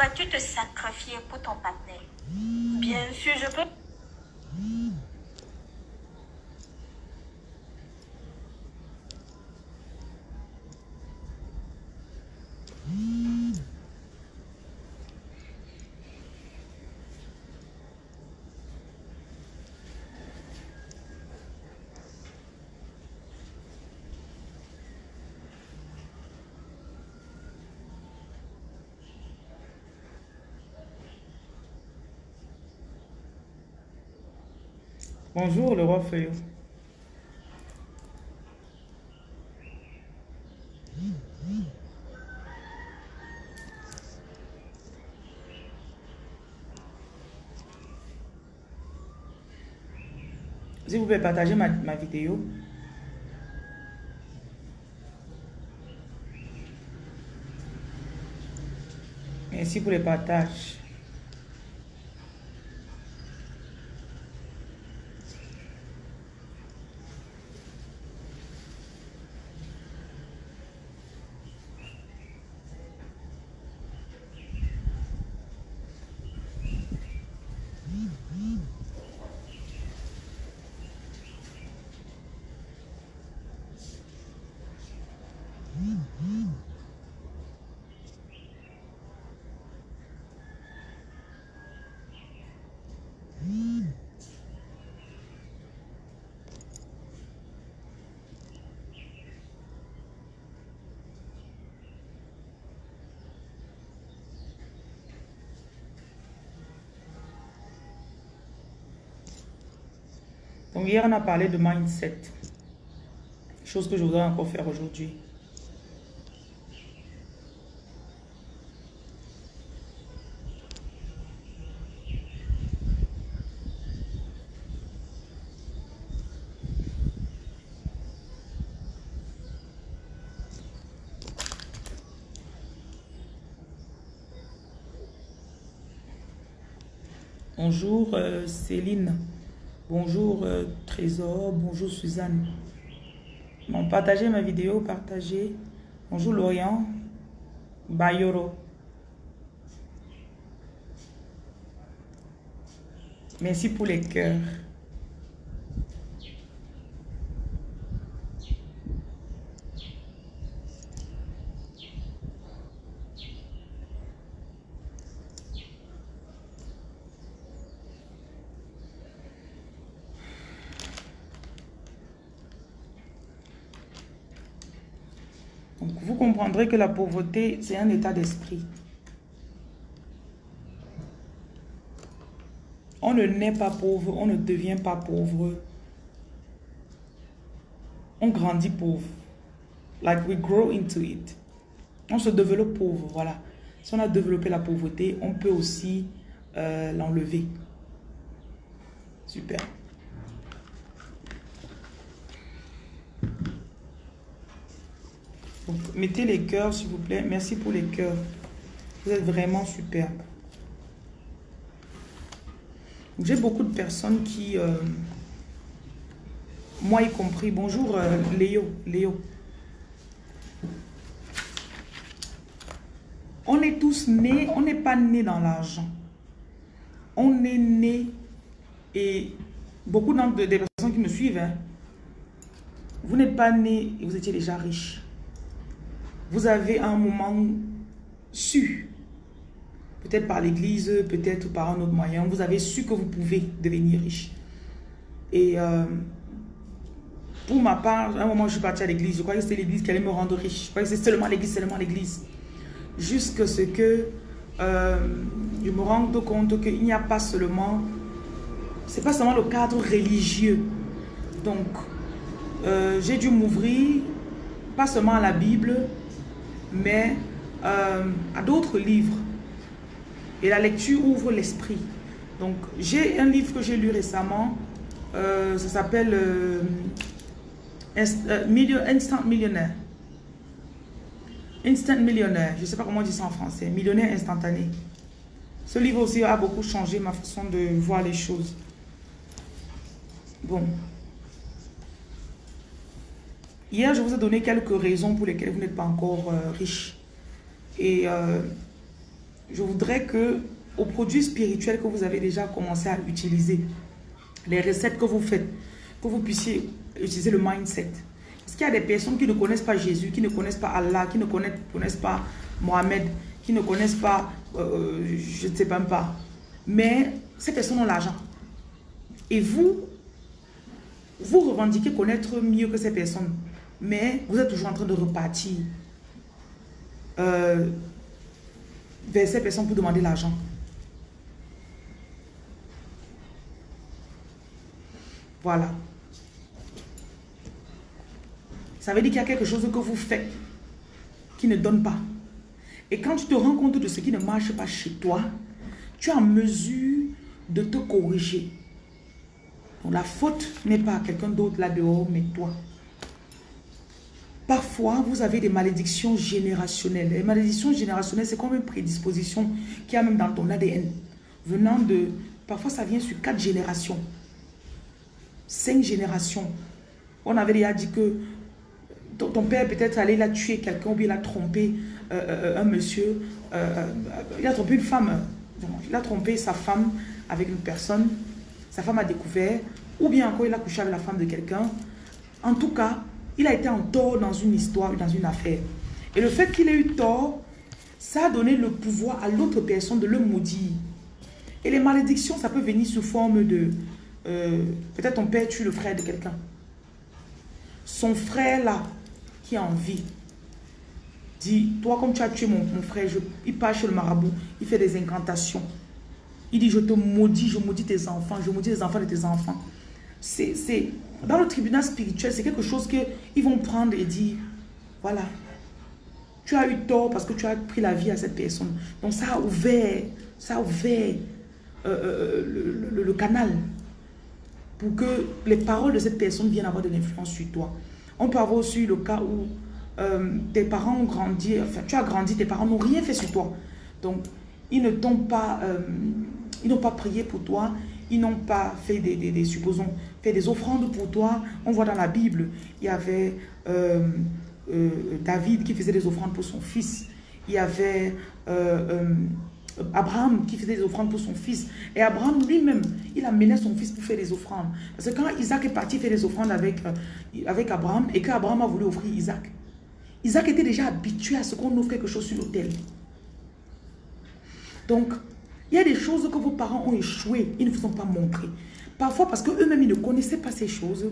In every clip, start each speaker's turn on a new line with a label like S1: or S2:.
S1: Pourrais-tu te sacrifier pour ton partenaire? Bien sûr, je peux.
S2: Bonjour le roi Feuillot. Si vous pouvez partager ma, ma vidéo. Merci pour les partages. Donc hier, on a parlé de mindset. Chose que je voudrais encore faire aujourd'hui. Bonjour euh, Céline. Bonjour euh, Trésor. Bonjour Suzanne. Bon, partagez ma vidéo, partagez. Bonjour Lorient. Bayoro. Merci pour les cœurs. Donc, que la pauvreté, c'est un état d'esprit. On ne naît pas pauvre, on ne devient pas pauvre. On grandit pauvre. Like we grow into it. On se développe pauvre, voilà. Si on a développé la pauvreté, on peut aussi euh, l'enlever. Super. Mettez les cœurs, s'il vous plaît. Merci pour les cœurs. Vous êtes vraiment superbe. J'ai beaucoup de personnes qui, euh, moi y compris, bonjour euh, Léo, Léo. On est tous nés, on n'est pas nés dans l'argent. On est nés et beaucoup de, des personnes qui me suivent, hein, vous n'êtes pas nés et vous étiez déjà riche. Vous avez un moment su, peut-être par l'église, peut-être par un autre moyen, vous avez su que vous pouvez devenir riche. Et euh, pour ma part, à un moment, je suis partie à l'église. Je croyais que c'était l'église qui allait me rendre riche. Je croyais que c'était seulement l'église, seulement l'église. Jusqu'à ce que euh, je me rende compte qu'il n'y a pas seulement... C'est pas seulement le cadre religieux. Donc, euh, j'ai dû m'ouvrir, pas seulement à la Bible, mais euh, à d'autres livres. Et la lecture ouvre l'esprit. Donc, j'ai un livre que j'ai lu récemment. Euh, ça s'appelle euh, Instant Millionnaire. Instant Millionnaire. Je ne sais pas comment on dit ça en français. Millionnaire instantané. Ce livre aussi a beaucoup changé ma façon de voir les choses. Bon. Hier, je vous ai donné quelques raisons pour lesquelles vous n'êtes pas encore euh, riche. Et euh, je voudrais que aux produits spirituels que vous avez déjà commencé à utiliser, les recettes que vous faites, que vous puissiez utiliser le mindset. Parce qu'il y a des personnes qui ne connaissent pas Jésus, qui ne connaissent pas Allah, qui ne connaissent, pas Mohamed, qui ne connaissent pas, euh, je ne sais même pas. Mais ces personnes ont l'argent. Et vous, vous revendiquez connaître mieux que ces personnes. Mais vous êtes toujours en train de repartir euh, vers ces personnes pour demander l'argent. Voilà. Ça veut dire qu'il y a quelque chose que vous faites qui ne donne pas. Et quand tu te rends compte de ce qui ne marche pas chez toi, tu es en mesure de te corriger. Donc la faute n'est pas à quelqu'un d'autre là dehors, mais toi. Parfois, vous avez des malédictions générationnelles. Les malédictions générationnelles, c'est comme une prédisposition qui a même dans ton ADN. Venant de... Parfois, ça vient sur quatre générations. Cinq générations. On avait déjà dit que ton, père peut-être allé la tuer quelqu'un ou bien il a trompé euh, euh, un monsieur. Euh, il a trompé une femme. il a trompé sa femme avec une personne. Sa femme a découvert. Ou bien encore, il a couché avec la femme de quelqu'un. En tout cas, il a été en tort dans une histoire, dans une affaire. Et le fait qu'il ait eu tort, ça a donné le pouvoir à l'autre personne de le maudire. Et les malédictions, ça peut venir sous forme de... Peut-être ton père tue le frère de quelqu'un. Son frère là, qui a envie, dit, toi comme tu as tué mon, frère, il part chez le marabout, il fait des incantations. Il dit, je te maudis, je maudis tes enfants, je maudis les enfants de tes enfants. C'est Dans le tribunal spirituel, c'est quelque chose qu'ils vont prendre et dire, voilà, tu as eu tort parce que tu as pris la vie à cette personne. Donc ça a ouvert, ça a ouvert euh, euh, le, le, canal pour que les paroles de cette personne viennent avoir de l'influence sur toi. On peut avoir aussi le cas où euh, tes parents ont grandi, enfin tu as grandi, tes parents n'ont rien fait sur toi. Donc, ils ne t'ont pas, euh, ils n'ont pas prié pour toi, ils n'ont pas fait des, supposons, fait des offrandes pour toi. On voit dans la Bible, il y avait euh, David qui faisait des offrandes pour son fils. Il y avait Abraham qui faisait des offrandes pour son fils. Et Abraham lui-même, il amenait son fils pour faire des offrandes. Parce que quand Isaac est parti faire des offrandes avec, avec Abraham et qu'Abraham a voulu offrir Isaac, Isaac était déjà habitué à ce qu'on ouvre quelque chose sur l'autel. Donc, il y a des choses que vos parents ont échoué, ils ne vous ont pas montré. Parfois parce qu'eux-mêmes, ils ne connaissaient pas ces choses.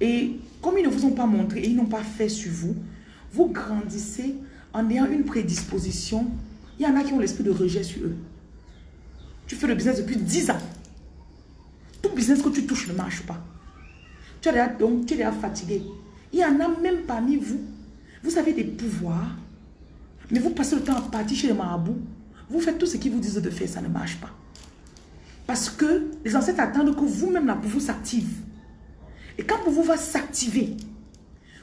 S2: Et comme ils ne vous ont pas montré et ils n'ont pas fait sur vous, vous grandissez en ayant une prédisposition. Il y en a qui ont l'esprit de rejet sur eux. Tu fais le business depuis 10 ans. Tout business que tu touches ne marche pas. Tu, es donc, tu es déjà fatigué. Il y en a même parmi vous vous avez des pouvoirs, mais vous passez le temps à partir chez les marabouts. Vous faites tout ce qu'ils vous disent de faire, ça ne marche pas. Parce que les ancêtres attendent que vous-même, la pour vous s'active. Et quand vous va s'activer,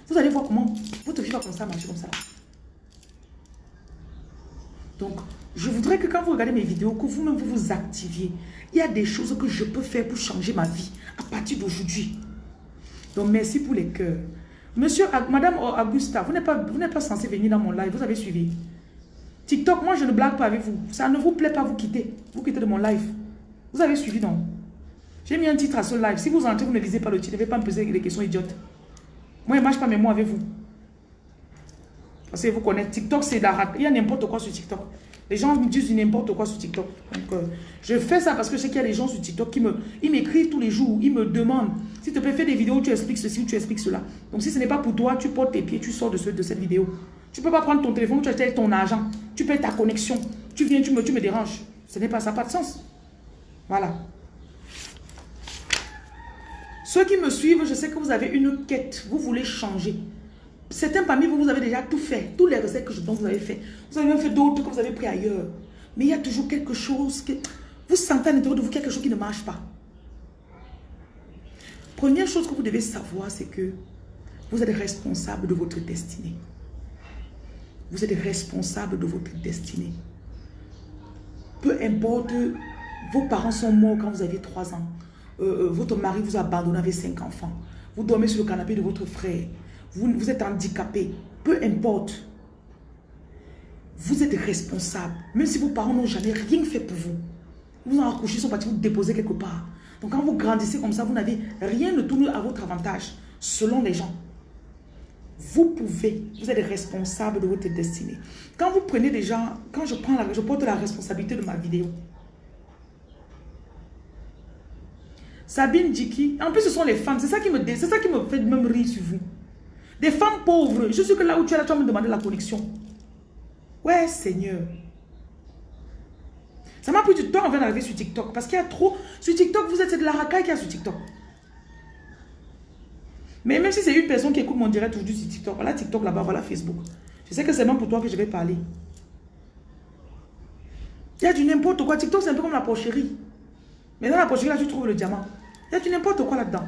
S2: vous allez voir comment votre vie va commencer à marcher comme ça. Donc, je voudrais que quand vous regardez mes vidéos, que vous-même vous vous activiez. Il y a des choses que je peux faire pour changer ma vie à partir d'aujourd'hui. Donc, merci pour les cœurs. Monsieur, Madame Augusta, vous n'êtes pas, pas censé venir dans mon live, vous avez suivi. TikTok, moi je ne blague pas avec vous. Ça ne vous plaît pas, vous quittez. Vous quittez de mon live. Vous avez suivi donc. J'ai mis un titre à ce live. Si vous entrez, vous ne lisez pas le titre, ne vais pas me poser des questions idiotes. Moi, je ne marche pas mes mots avec vous. Parce que vous connaissez, TikTok, c'est d'arrêt. Il y a n'importe quoi sur TikTok. Les gens me disent n'importe quoi sur TikTok. Euh, je fais ça parce que je sais qu'il y a des gens sur TikTok qui m'écrivent tous les jours, ils me demandent, si tu peux faire des vidéos où tu expliques ceci ou tu expliques cela. Donc, si ce n'est pas pour toi, tu portes tes pieds, tu sors de, ce, de cette vidéo. Tu ne peux pas prendre ton téléphone, tu achètes ton argent, tu payes ta connexion, tu viens, tu me, tu me déranges. Ce n'est pas ça, pas de sens. Voilà. Ceux qui me suivent, je sais que vous avez une quête, vous voulez changer. Certains parmi vous, vous avez déjà tout fait. Tous les recettes que je donne, vous avez fait. Vous avez même fait d'autres que vous avez pris ailleurs. Mais il y a toujours quelque chose que... Vous sentez à l'intérieur de vous quelque chose qui ne marche pas. Première chose que vous devez savoir, c'est que vous êtes responsable de votre destinée. Vous êtes responsable de votre destinée. Peu importe, vos parents sont morts quand vous aviez 3 ans. Euh, euh, votre mari vous a abandonné avec 5 enfants. Vous dormez sur le canapé de votre frère vous, êtes handicapé, peu importe. Vous êtes responsable. Même si vos parents n'ont jamais rien fait pour vous. Vous en accouché, ils sont partis vous déposer quelque part. Donc quand vous grandissez comme ça, vous n'avez rien de tout à votre avantage, selon les gens. Vous pouvez, vous êtes responsable de votre destinée. Quand vous prenez des gens, quand je prends la, je porte la responsabilité de ma vidéo. Sabine Diki, en plus ce sont les femmes, c'est ça qui me c'est ça qui me fait même rire sur vous. Des femmes pauvres, je suis que là où tu es là, tu vas me demander la connexion. Ouais, Seigneur. Ça m'a pris du temps avant d'arriver sur TikTok. Parce qu'il y a trop... Sur TikTok, vous êtes de la racaille qu'il y a sur TikTok. Mais même si c'est une personne qui écoute mon direct aujourd'hui sur TikTok, voilà TikTok là-bas, voilà Facebook. Je sais que c'est même pour toi que je vais parler. Il y a du n'importe quoi. TikTok, c'est un peu comme la porcherie. Mais dans la porcherie, là, tu trouves le diamant. Il y a du n'importe quoi là-dedans.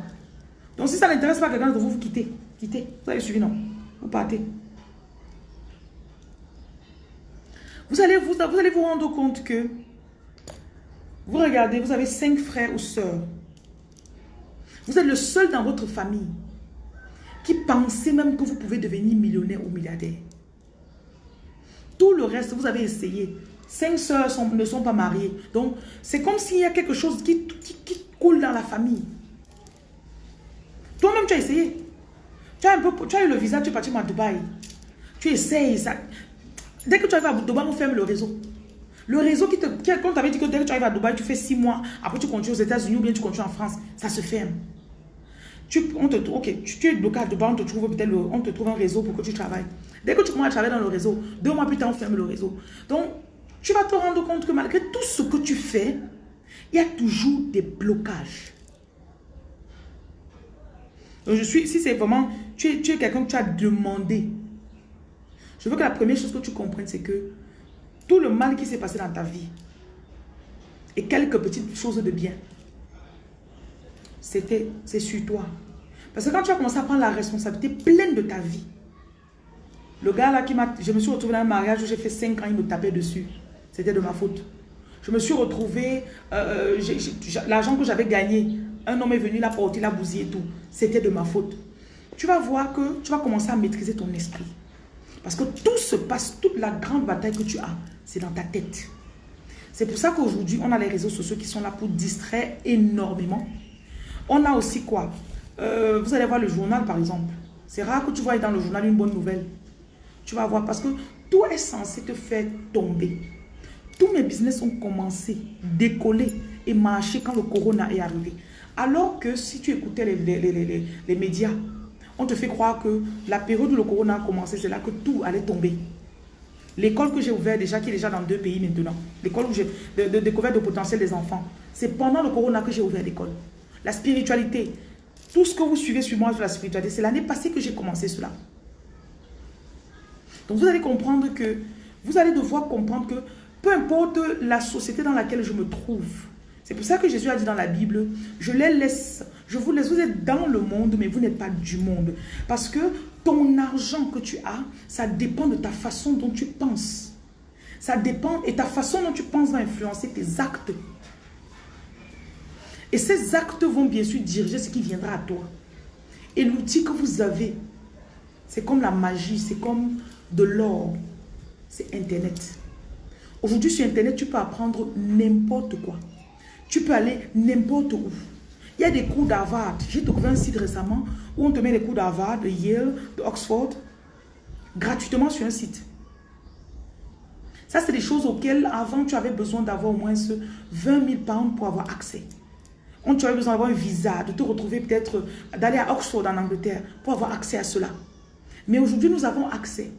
S2: Donc, si ça n'intéresse pas quelqu'un de vous, vous quittez. Quittez. Vous avez suivi, non Vous partez. Vous allez vous, vous allez vous rendre compte que vous regardez, vous avez cinq frères ou sœurs. Vous êtes le seul dans votre famille qui pensait même que vous pouvez devenir millionnaire ou milliardaire. Tout le reste, vous avez essayé. Cinq sœurs ne sont pas mariées. Donc, c'est comme s'il y a quelque chose qui, qui, coule dans la famille. Toi-même, tu as essayé. Tu as, un peu, tu as eu le visa, tu es parti à Dubaï. Tu essayes. Ça. Dès que tu arrives à Dubaï, on ferme le réseau. Le réseau qui te... Quand tu avais dit que dès que tu arrives à Dubaï, tu fais six mois, après tu continues aux États-Unis ou bien tu continues en France, ça se ferme. Tu, on te, es Dubaï, on te trouve peut-être on te trouve un réseau pour que tu travailles. Dès que tu commences à travailler dans le réseau, deux mois plus tard, on ferme le réseau. Donc, tu vas te rendre compte que malgré tout ce que tu fais, il y a toujours des blocages. Donc, je suis, si c'est vraiment, tu es, tu es quelqu'un que tu as demandé. Je veux que la première chose que tu comprennes, c'est que tout le mal qui s'est passé dans ta vie et quelques petites choses de bien, c'était, c'est sur toi. Parce que quand tu as commencé à prendre la responsabilité pleine de ta vie, le gars là qui m'a... Je me suis retrouvée dans un mariage où j'ai fait 5 ans, il me tapait dessus. C'était de ma faute. Je me suis retrouvée... Euh, euh, l'argent que j'avais gagné, un homme est venu, la porter, la bousillé et tout. C'était de ma faute. Tu vas voir que tu vas commencer à maîtriser ton esprit. Parce que tout se passe, toute la grande bataille que tu as, c'est dans ta tête. C'est pour ça qu'aujourd'hui, on a les réseaux sociaux qui sont là pour distraire énormément. On a aussi quoi? Euh, Vous allez voir le journal, par exemple. C'est rare que tu vois dans le journal une bonne nouvelle. Tu vas voir parce que tout est censé te faire tomber. Tous mes business ont commencé, décoller et marcher quand le corona est arrivé. Alors que si tu écoutais les, les, les médias, on te fait croire que la période où le corona a commencé, c'est là que tout allait tomber. L'école que j'ai ouverte déjà, qui est déjà dans deux pays maintenant, l'école où j'ai découvert le potentiel des enfants, c'est pendant le corona que j'ai ouvert l'école. La spiritualité, tout ce que vous suivez sur moi sur la spiritualité, c'est l'année passée que j'ai commencé cela. Donc vous allez comprendre que, vous allez devoir comprendre que peu importe la société dans laquelle je me trouve, c'est pour ça que Jésus a dit dans la Bible, je les laisse, je vous laisse, vous êtes dans le monde, mais vous n'êtes pas du monde. Parce que ton argent que tu as, ça dépend de ta façon dont tu penses. Ça dépend, et ta façon dont tu penses va influencer tes actes. Et ces actes vont bien sûr diriger ce qui viendra à toi. Et l'outil que vous avez, c'est comme la magie, c'est comme de l'or. C'est Internet. Aujourd'hui, sur Internet, tu peux apprendre n'importe quoi. Tu peux aller n'importe où. Il y a des cours d'Harvard. J'ai trouvé un site récemment où on te met les cours d'Harvard, de Yale, de Oxford, gratuitement sur un site. Ça, c'est des choses auxquelles avant tu avais besoin d'avoir au moins 20 000 pounds pour avoir accès. On tu besoin d'avoir un visa, de te retrouver peut-être, d'aller à Oxford en Angleterre pour avoir accès à cela. Mais aujourd'hui, nous avons accès.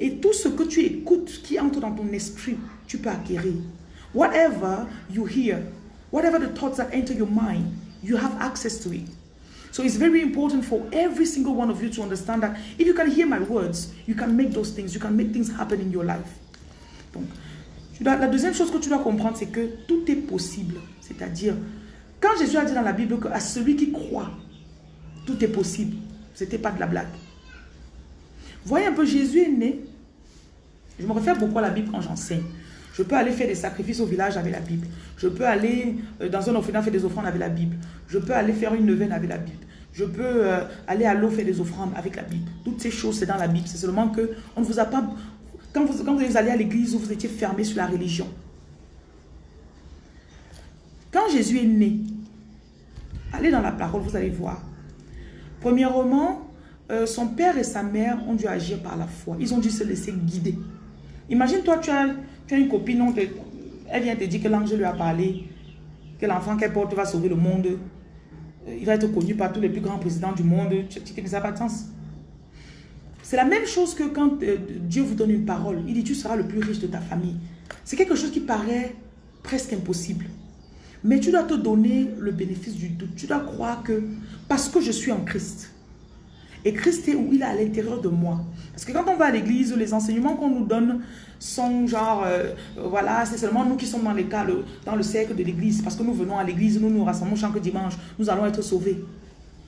S2: Et tout ce que tu écoutes qui entre dans ton esprit, tu peux acquérir. Whatever you hear, Whatever the thoughts that enter your mind, you have access to it. So it's very important for every single one of you to understand that if you can hear my words, you can make those things, you can make things happen in your life. Donc, la deuxième chose que tu dois comprendre, c'est que tout est possible. C'est-à-dire, quand Jésus a dit dans la Bible qu'à celui qui croit, tout est possible, c'était pas de la blague. Voyez un peu, Jésus est né. Je me réfère beaucoup à la Bible quand j'enseigne. Je peux aller faire des sacrifices au village avec la Bible. Je peux aller euh, dans un orphelinat faire des offrandes avec la Bible. Je peux aller faire une neuvaine avec la Bible. Je peux euh, aller à l'eau faire des offrandes avec la Bible. Toutes ces choses, c'est dans la Bible. C'est seulement que on ne vous a pas... quand vous, quand vous allez à l'église, vous étiez fermé sur la religion. Quand Jésus est né, allez dans la parole, vous allez voir. Premièrement, euh, son père et sa mère ont dû agir par la foi. Ils ont dû se laisser guider. Imagine-toi, tu as, une copine, elle vient te dire que l'ange lui a parlé, que l'enfant qu'elle porte va sauver le monde. Euh, il va être connu par tous les plus grands présidents du monde. Tu dis que ça n'a pas de sens. C'est la même chose que quand euh, Dieu vous donne une parole. Il dit, tu seras le plus riche de ta famille. C'est quelque chose qui paraît presque impossible. Mais tu dois te donner le bénéfice du doute. Tu dois croire que parce que je suis en Christ, et Christ est où il est à l'intérieur de moi. Parce que quand on va à l'église, les enseignements qu'on nous donne sont genre, euh, voilà, c'est seulement nous qui sommes dans, les cas, dans le cercle de l'église. Parce que nous venons à l'église, nous nous rassemblons chaque dimanche, nous allons être sauvés.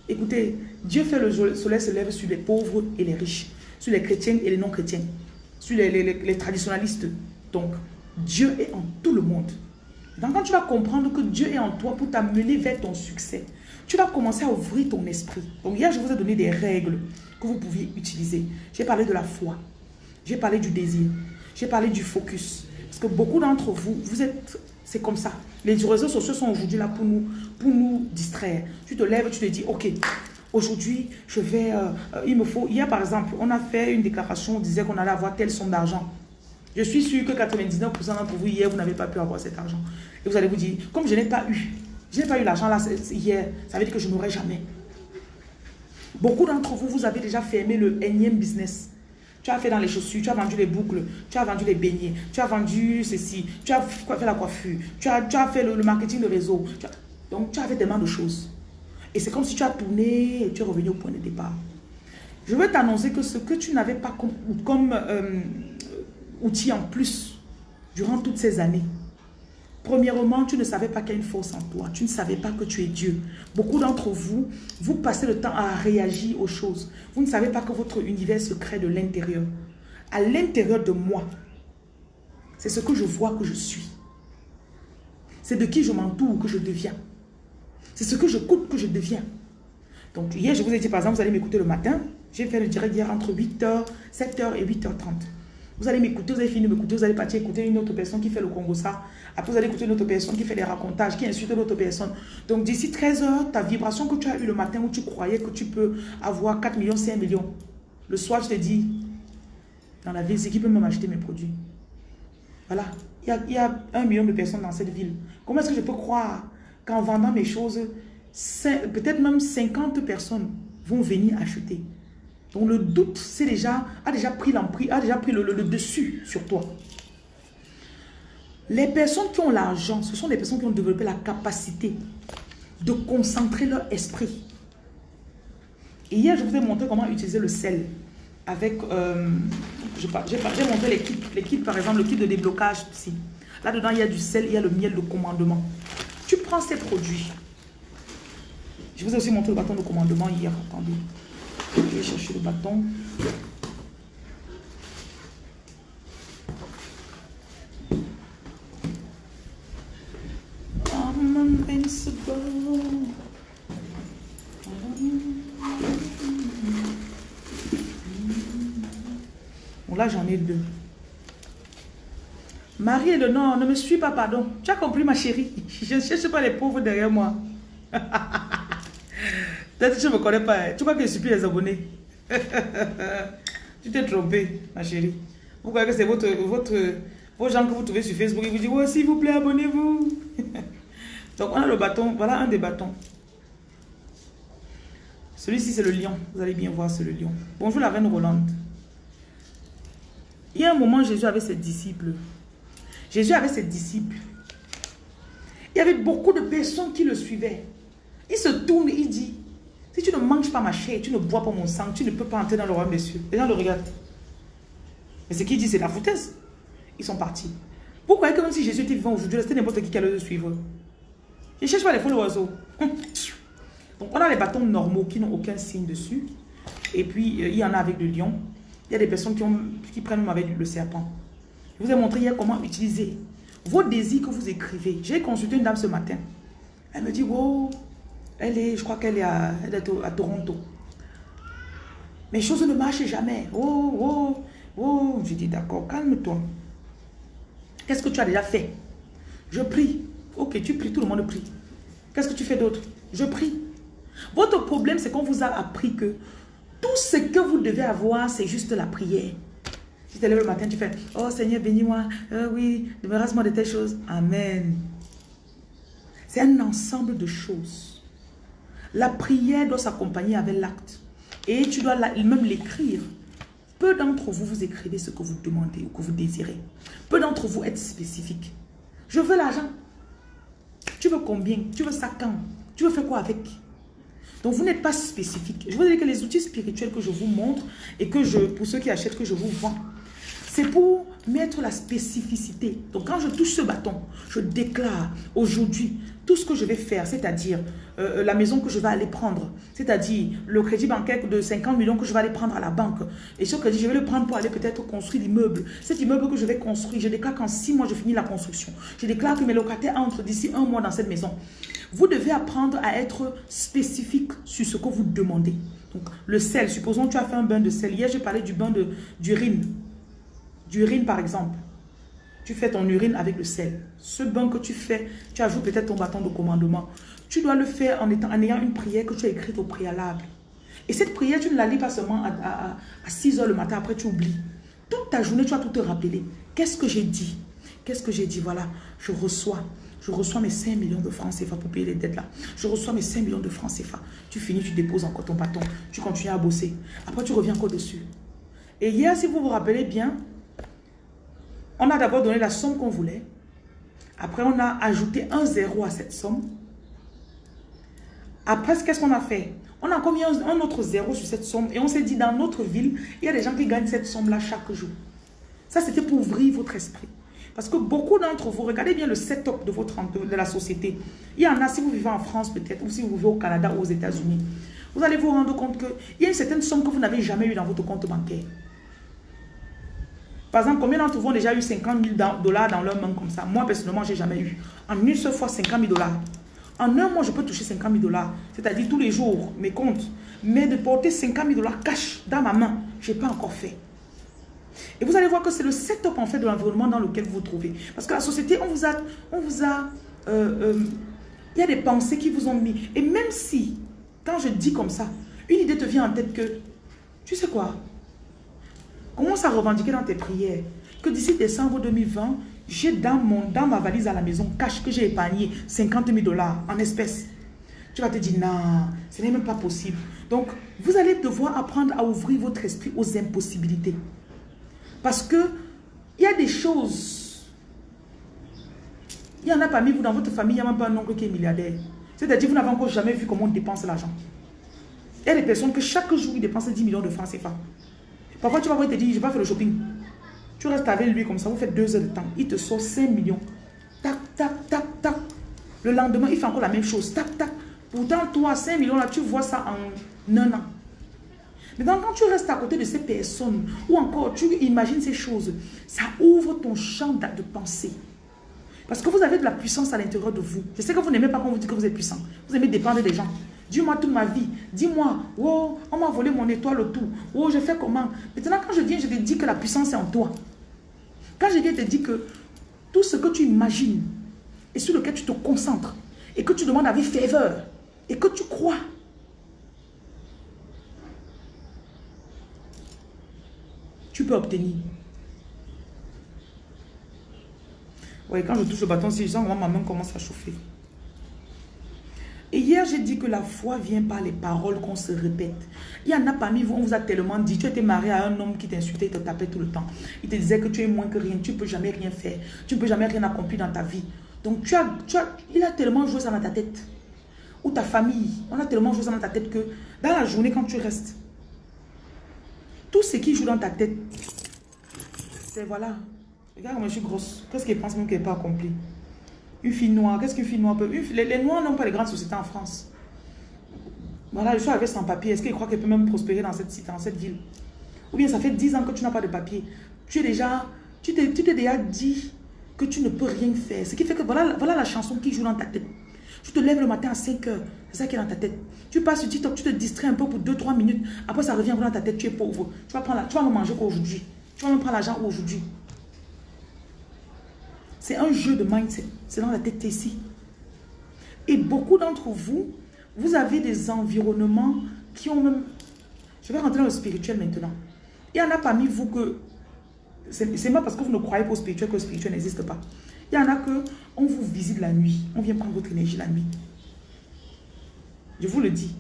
S2: Écoutez, Dieu fait le soleil se lève sur les pauvres et les riches, sur les chrétiens et les non-chrétiens, sur les, les traditionalistes. Donc, Dieu est en tout le monde. Donc quand tu vas comprendre que Dieu est en toi pour t'amener vers ton succès, tu vas commencer à ouvrir ton esprit. Donc hier, je vous ai donné des règles que vous pouviez utiliser. J'ai parlé de la foi. J'ai parlé du désir. J'ai parlé du focus. Parce que beaucoup d'entre vous, vous êtes... C'est comme ça. Les réseaux sociaux sont aujourd'hui là pour nous, pour nous distraire. Tu te lèves, tu te dis, ok, aujourd'hui, je vais... Euh, euh, il me faut... Hier, par exemple, on a fait une déclaration, on disait qu'on allait avoir telle somme d'argent. Je suis sûr que 99% d'entre vous, hier, vous n'avez pas pu avoir cet argent. Et vous allez vous dire, comme je n'ai pas eu, je n'ai pas eu l'argent là hier, ça veut dire que je n'aurai jamais. Beaucoup d'entre vous, vous avez déjà fermé le énième business. Tu as fait dans les chaussures, tu as vendu les boucles, tu as vendu les beignets, tu as vendu ceci, tu as fait la coiffure, tu as, fait le, marketing de réseau. donc, tu as fait tellement de choses. Et c'est comme si tu as tourné et tu es revenu au point de départ. Je veux t'annoncer que ce que tu n'avais pas comme, comme euh, outil en plus durant toutes ces années, Premièrement, tu ne savais pas qu'il y a une force en toi. Tu ne savais pas que tu es Dieu. Beaucoup d'entre vous, vous passez le temps à réagir aux choses. Vous ne savez pas que votre univers se crée de l'intérieur. À l'intérieur de moi, c'est ce que je vois que je suis. C'est de qui je m'entoure que je deviens. C'est ce que je coûte que je deviens. Donc hier, je vous ai dit, par exemple, vous allez m'écouter le matin. J'ai fait le direct hier entre 8h, 7h et 8h30. Vous allez m'écouter, vous allez finir m'écouter, vous allez partir écouter une autre personne qui fait le Congo ça. Après, vous allez écouter une autre personne qui fait des racontages, qui insulte l'autre personne. Donc, d'ici 13 heures, ta vibration que tu as eue le matin où tu croyais que tu peux avoir 4 millions, 5 millions. Le soir, je te dis, dans la ville, c'est qui peut même acheter mes produits? Voilà. Il y, a, il y a un million de personnes dans cette ville. Comment est-ce que je peux croire qu'en vendant mes choses, peut-être même 50 personnes vont venir acheter? Donc le doute c'est déjà, a déjà pris l'emprise, a déjà pris le, dessus sur toi. Les personnes qui ont l'argent, ce sont des personnes qui ont développé la capacité de concentrer leur esprit. Et hier, je vous ai montré comment utiliser le sel avec, euh, j'ai montré les kits, par exemple, le kit de déblocage ici. Là-dedans, il y a du sel, il y a le miel de commandement. Tu prends ces produits. Je vous ai aussi montré le bâton de commandement hier, attendez. Je vais chercher le bâton. Bon, là, j'en ai deux. Marie le Nord, ne me suis pas, pardon. Tu as compris, ma chérie? Je ne cherche pas les pauvres derrière moi. Peut-être que je ne me connais pas. Hein. Tu crois que je suis plus les abonnés? Tu t'es trompé, ma chérie. Vous croyez que c'est vos gens que vous trouvez sur Facebook. Ils vous disent, oh, s'il vous plaît, abonnez-vous. Donc, on a le bâton. Voilà un des bâtons. Celui-ci, c'est le lion. Vous allez bien voir, c'est le lion. Bonjour, la reine Rolande. Il y a un moment, Jésus avait ses disciples. Jésus avait ses disciples. Il y avait beaucoup de personnes qui le suivaient. Il se tourne, il dit, si tu ne manges pas ma chair, tu ne bois pas mon sang, tu ne peux pas entrer dans le royaume des cieux. Les gens le regardent. Mais ce qu'il dit, c'est la foutaise. Ils sont partis. Pourquoi que même si Jésus était vivant aujourd'hui, c'était n'importe qui qui allait le suivre? Je ne cherche pas les faux oiseaux. Donc on a les bâtons normaux qui n'ont aucun signe dessus. Et puis euh, il y en a avec le lion. Il y a des personnes qui, ont, qui prennent avec le serpent. Je vous ai montré hier comment utiliser vos désirs que vous écrivez. J'ai consulté une dame ce matin. Elle me dit, wow, elle est, je crois qu'elle est, à, à, Toronto. Mais choses ne marchent jamais. Oh, oh, Oh, je dis d'accord, calme-toi. Qu'est-ce que tu as déjà fait? Je prie. Ok, tu pries, tout le monde prie. Qu'est-ce que tu fais d'autre? Je prie. Votre problème, c'est qu'on vous a appris que tout ce que vous devez avoir, c'est juste la prière. Si tu te lèves le matin, tu fais « Oh Seigneur, bénis-moi. Euh, oui, débarrasse-moi de telles choses. » Amen. C'est un ensemble de choses. La prière doit s'accompagner avec l'acte. Et tu dois même l'écrire. Peu d'entre vous, vous écrivez ce que vous demandez ou que vous désirez. Peu d'entre vous êtes spécifiques. Je veux l'argent. Tu veux combien? Tu veux ça quand? Tu veux faire quoi avec? Donc, vous n'êtes pas spécifique. Je vous dire que les outils spirituels que je vous montre et que je, pour ceux qui achètent, que je vous vends, pour mettre la spécificité. Donc quand je touche ce bâton, je déclare aujourd'hui tout ce que je vais faire, c'est-à-dire euh, euh, la maison que je vais aller prendre, c'est-à-dire le crédit bancaire de 50 millions que je vais aller prendre à la banque. Et ce crédit, je vais le prendre pour aller peut-être construire l'immeuble. Cet immeuble que je vais construire, je déclare qu'en six mois, je finis la construction. Je déclare que mes locataires entrent d'ici un mois dans cette maison. Vous devez apprendre à être spécifique sur ce que vous demandez. Donc, le sel, supposons que tu as fait un bain de sel. Hier, j'ai parlé du bain d'urine d'urine par exemple. Tu fais ton urine avec le sel. Ce bain que tu fais, tu ajoutes peut-être ton bâton de commandement. Tu dois le faire en, étant, en ayant une prière que tu as écrite au préalable. Et cette prière, tu ne la lis pas seulement à, à 6 heures le matin, après tu oublies. Toute ta journée, tu vas tout te rappeler. Qu'est-ce que j'ai dit? Qu'est-ce que j'ai dit? Voilà, je reçois. Je reçois mes 5 millions de francs CFA pour payer les dettes là. Je reçois mes 5 millions de francs CFA. Tu finis, tu déposes encore ton bâton. Tu continues à bosser. Après, tu reviens encore dessus. Et hier, si vous vous rappelez bien, on a d'abord donné la somme qu'on voulait. Après, on a ajouté un zéro à cette somme. Après, qu'est-ce qu'on a fait? On a encore mis un, autre zéro sur cette somme. Et on s'est dit, dans notre ville, il y a des gens qui gagnent cette somme-là chaque jour. Ça, c'était pour ouvrir votre esprit. Parce que beaucoup d'entre vous, regardez bien le setup de, votre, de la société. Il y en a, si vous vivez en France peut-être, ou si vous vivez au Canada ou aux États-Unis, vous allez vous rendre compte qu'il y a une certaine somme que vous n'avez jamais eue dans votre compte bancaire. Par exemple, combien d'entre vous ont déjà eu 50 000 dollars dans leur main comme ça? Moi, personnellement, je n'ai jamais eu. En une seule fois, 50 000 dollars. En un mois, je peux toucher 50 000 dollars. C'est-à-dire tous les jours, mes comptes. Mais de porter 50 000 dollars cash dans ma main, je n'ai pas encore fait. Et vous allez voir que c'est le setup en fait de l'environnement dans lequel vous vous trouvez. Parce que la société, on vous a... On vous a euh, euh, il y a des pensées qui vous ont mis. Et même si, quand je dis comme ça, une idée te vient en tête que, tu sais quoi, Commence à revendiquer dans tes prières que d'ici décembre 2020, j'ai dans, dans ma valise à la maison cash que j'ai épargné 50 000 dollars en espèces. Tu vas te dire, non, ce n'est même pas possible. Donc, vous allez devoir apprendre à ouvrir votre esprit aux impossibilités. Parce que il y a des choses. Il y en a parmi vous, dans votre famille, il n'y a même pas un oncle qui est milliardaire. C'est-à-dire, vous n'avez encore jamais vu comment on dépense l'argent. Il y a des personnes que chaque jour, ils dépensent 10 millions de francs CFA. Parfois, tu vas voir, il te dit, je vais faire le shopping. Tu restes avec lui comme ça, vous faites deux heures de temps. Il te sort 5 millions. Tac, tac, tac, tac. Le lendemain, il fait encore la même chose. Tac, tac. Pourtant, toi, 5 millions, là, tu vois ça en un an. Mais quand tu restes à côté de ces personnes, ou encore tu imagines ces choses, ça ouvre ton champ de pensée. Parce que vous avez de la puissance à l'intérieur de vous. Je sais que vous n'aimez pas quand vous dit que vous êtes puissant. Vous aimez dépendre des gens. Dis-moi toute ma vie. Dis-moi, oh, on m'a volé mon étoile tout. Oh, je fais comment? Maintenant, quand je viens, je te dis que la puissance est en toi. Quand je viens te dire que tout ce que tu imagines et sur lequel tu te concentres et que tu demandes avec faveur et que tu crois, tu peux obtenir. Oui, quand je touche le bâton, si je sens ma main commence à chauffer. Et hier, j'ai dit que la foi vient par les paroles qu'on se répète. Il y en a parmi vous, on vous a tellement dit, tu étais marié à un homme qui t'insultait, il te tapait tout le temps. Il te disait que tu es moins que rien, tu ne peux jamais rien faire, tu ne peux jamais rien accomplir dans ta vie. Donc, tu as, tu as, il a tellement joué ça dans ta tête. Ou ta famille, on a tellement joué ça dans ta tête que dans la journée, quand tu restes, tout ce qui joue dans ta tête, c'est voilà. Regarde moi je suis grosse. Qu'est-ce qu'elle pense même qu'elle n'est pas accomplie? Une fille noire, qu'est-ce qu'une fille noire peut... les, Noirs n'ont pas les grandes sociétés en France. Voilà, je suis avec sans papier. Est-ce qu'il croit qu'elle peut même prospérer dans cette, ville? Ou bien ça fait 10 ans que tu n'as pas de papier. Tu es déjà... Tu t'es déjà dit que tu ne peux rien faire. Ce qui fait que voilà, voilà la chanson qui joue dans ta tête. Tu te lèves le matin à 5 heures. C'est ça qui est dans ta tête. Tu passes sur TikTok, tu te distrais un peu pour 2-3 minutes. Après, ça revient dans ta tête. Tu es pauvre. Tu vas, prendre tu vas manger quoi aujourd'hui Tu vas même prendre l'argent aujourd'hui. C'est un jeu de mindset. C'est dans la tête ici. Et beaucoup d'entre vous, vous avez des environnements qui ont même... Je vais rentrer dans le spirituel maintenant. Il y en a parmi vous que... C'est pas parce que vous ne croyez pas au spirituel que le spirituel n'existe pas. Il y en a que on vous visite la nuit. On vient prendre votre énergie la nuit. Je vous le dis.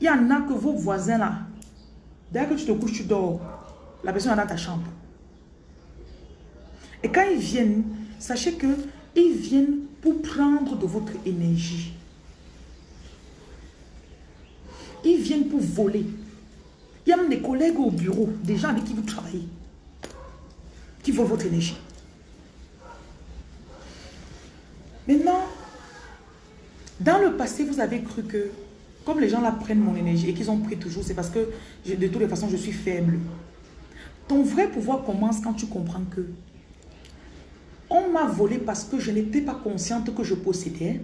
S2: Il y en a que vos voisins là, dès que tu te couches, tu dors. La personne est dans ta chambre. Et quand ils viennent, sachez que ils viennent pour prendre de votre énergie. Ils viennent pour voler. Il y a même des collègues au bureau, des gens avec qui vous travaillez, qui volent votre énergie. Maintenant, dans le passé, vous avez cru que, comme les gens là prennent mon énergie et qu'ils ont pris toujours, c'est parce que de toutes les façons, je suis faible. Ton vrai pouvoir commence quand tu comprends que on m'a volé parce que je n'étais pas consciente que je possédais,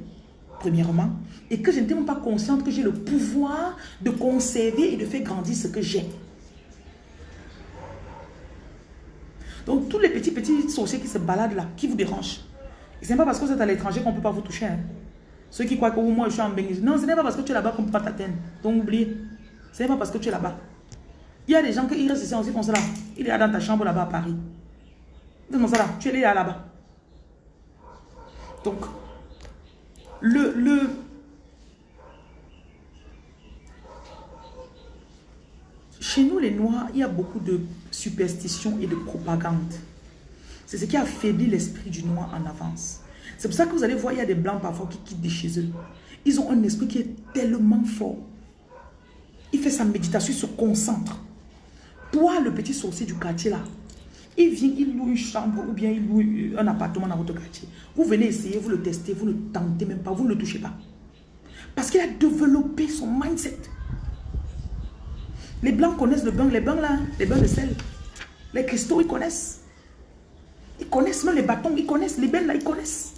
S2: premièrement, et que je n'étais même pas consciente que j'ai le pouvoir de conserver et de faire grandir ce que j'ai. Donc, tous les petits, petits sorciers qui se baladent là, qui vous dérangent, ce n'est pas parce que vous êtes à l'étranger qu'on ne peut pas vous toucher. Hein. Ceux qui croient que moi, je suis en Benghazi. Non, ce n'est pas parce que tu es là-bas qu'on ne peut pas t'atteindre. Donc, oubliez. Ce n'est pas parce que tu es là-bas. Il y a des gens qui restent ici aussi comme ça. Il est là dans ta chambre là-bas à Paris. Comme ça là. Tu es là là-bas. Donc, le, le, chez nous les Noirs, il y a beaucoup de superstitions et de propagande. C'est ce qui affaiblit l'esprit du Noir en avance. C'est pour ça que vous allez voir, il y a des Blancs parfois qui quittent de chez eux. Ils ont un esprit qui est tellement fort. Il fait sa méditation, il se concentre. Toi, le petit sorcier du quartier là, il vient, il loue une chambre ou bien il loue un appartement dans votre quartier. Vous venez essayer, vous le testez, vous ne tentez même pas, vous ne le touchez pas. Parce qu'il a développé son mindset. Les blancs connaissent le bain, les bains là, les bains de sel. Les cristaux, ils connaissent. Ils connaissent même les bâtons, ils connaissent. Les bains là, ils connaissent.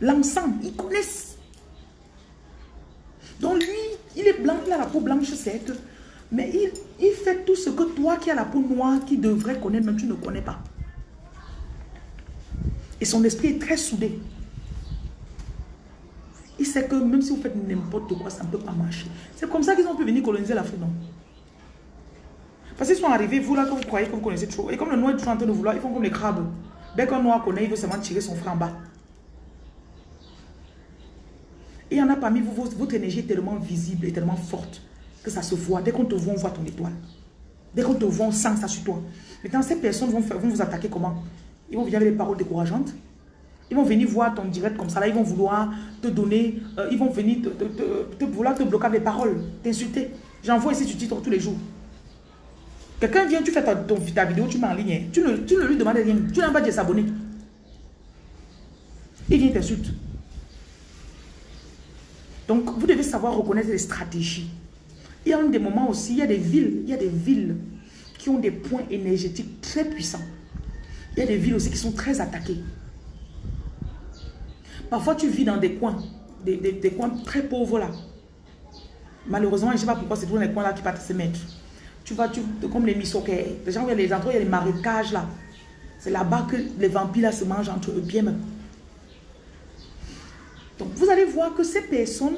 S2: L'ensemble, ils connaissent. Donc lui, il est blanc, il a la peau blanche, certes. Mais il, il fait tout ce que toi qui as la peau noire, qui devrais connaître, même tu ne connais pas. Et son esprit est très soudé. Il sait que même si vous faites n'importe quoi, ça ne peut pas marcher. C'est comme ça qu'ils ont pu venir coloniser l'Afrique, non? Parce qu'ils sont arrivés, vous là, que vous croyez que vous connaissez trop. Et comme le noir est toujours en train de vouloir, ils font comme les crabes. Dès qu'un noir connaît, il veut seulement tirer son frère en bas. Et il y en a parmi vous, votre énergie est tellement visible et tellement forte que ça se voit. Dès qu'on te voit, on voit ton étoile. Dès qu'on te voit, on sent ça sur toi. Maintenant, ces personnes vont, faire, vont vous attaquer comment? Ils vont venir avec des paroles décourageantes. Ils vont venir voir ton direct comme ça. Là, ils vont vouloir te donner, euh, ils vont venir te, vouloir te bloquer avec des paroles, t'insulter. J'envoie ici tu titres tous les jours. Quelqu'un vient, tu fais ta, ta, vidéo, tu mets en ligne. Hein. Tu ne, tu ne lui demandes rien. Tu n'as pas dit s'abonner. Il vient t'insulter. Donc, vous devez savoir reconnaître les stratégies. Il y a des moments aussi, il y a des villes, il y a des villes qui ont des points énergétiques très puissants. Il y a des villes aussi qui sont très attaquées. Parfois, tu vis dans des coins, des, des, coins très pauvres là. Malheureusement, je ne sais pas pourquoi c'est toujours les coins là qui partent se mettre. Tu vas, tu, comme les misoquets, les gens, il y a les endroits, il y a les marécages là. C'est là-bas que les vampires là se mangent entre eux bien même. Donc, vous allez voir que ces personnes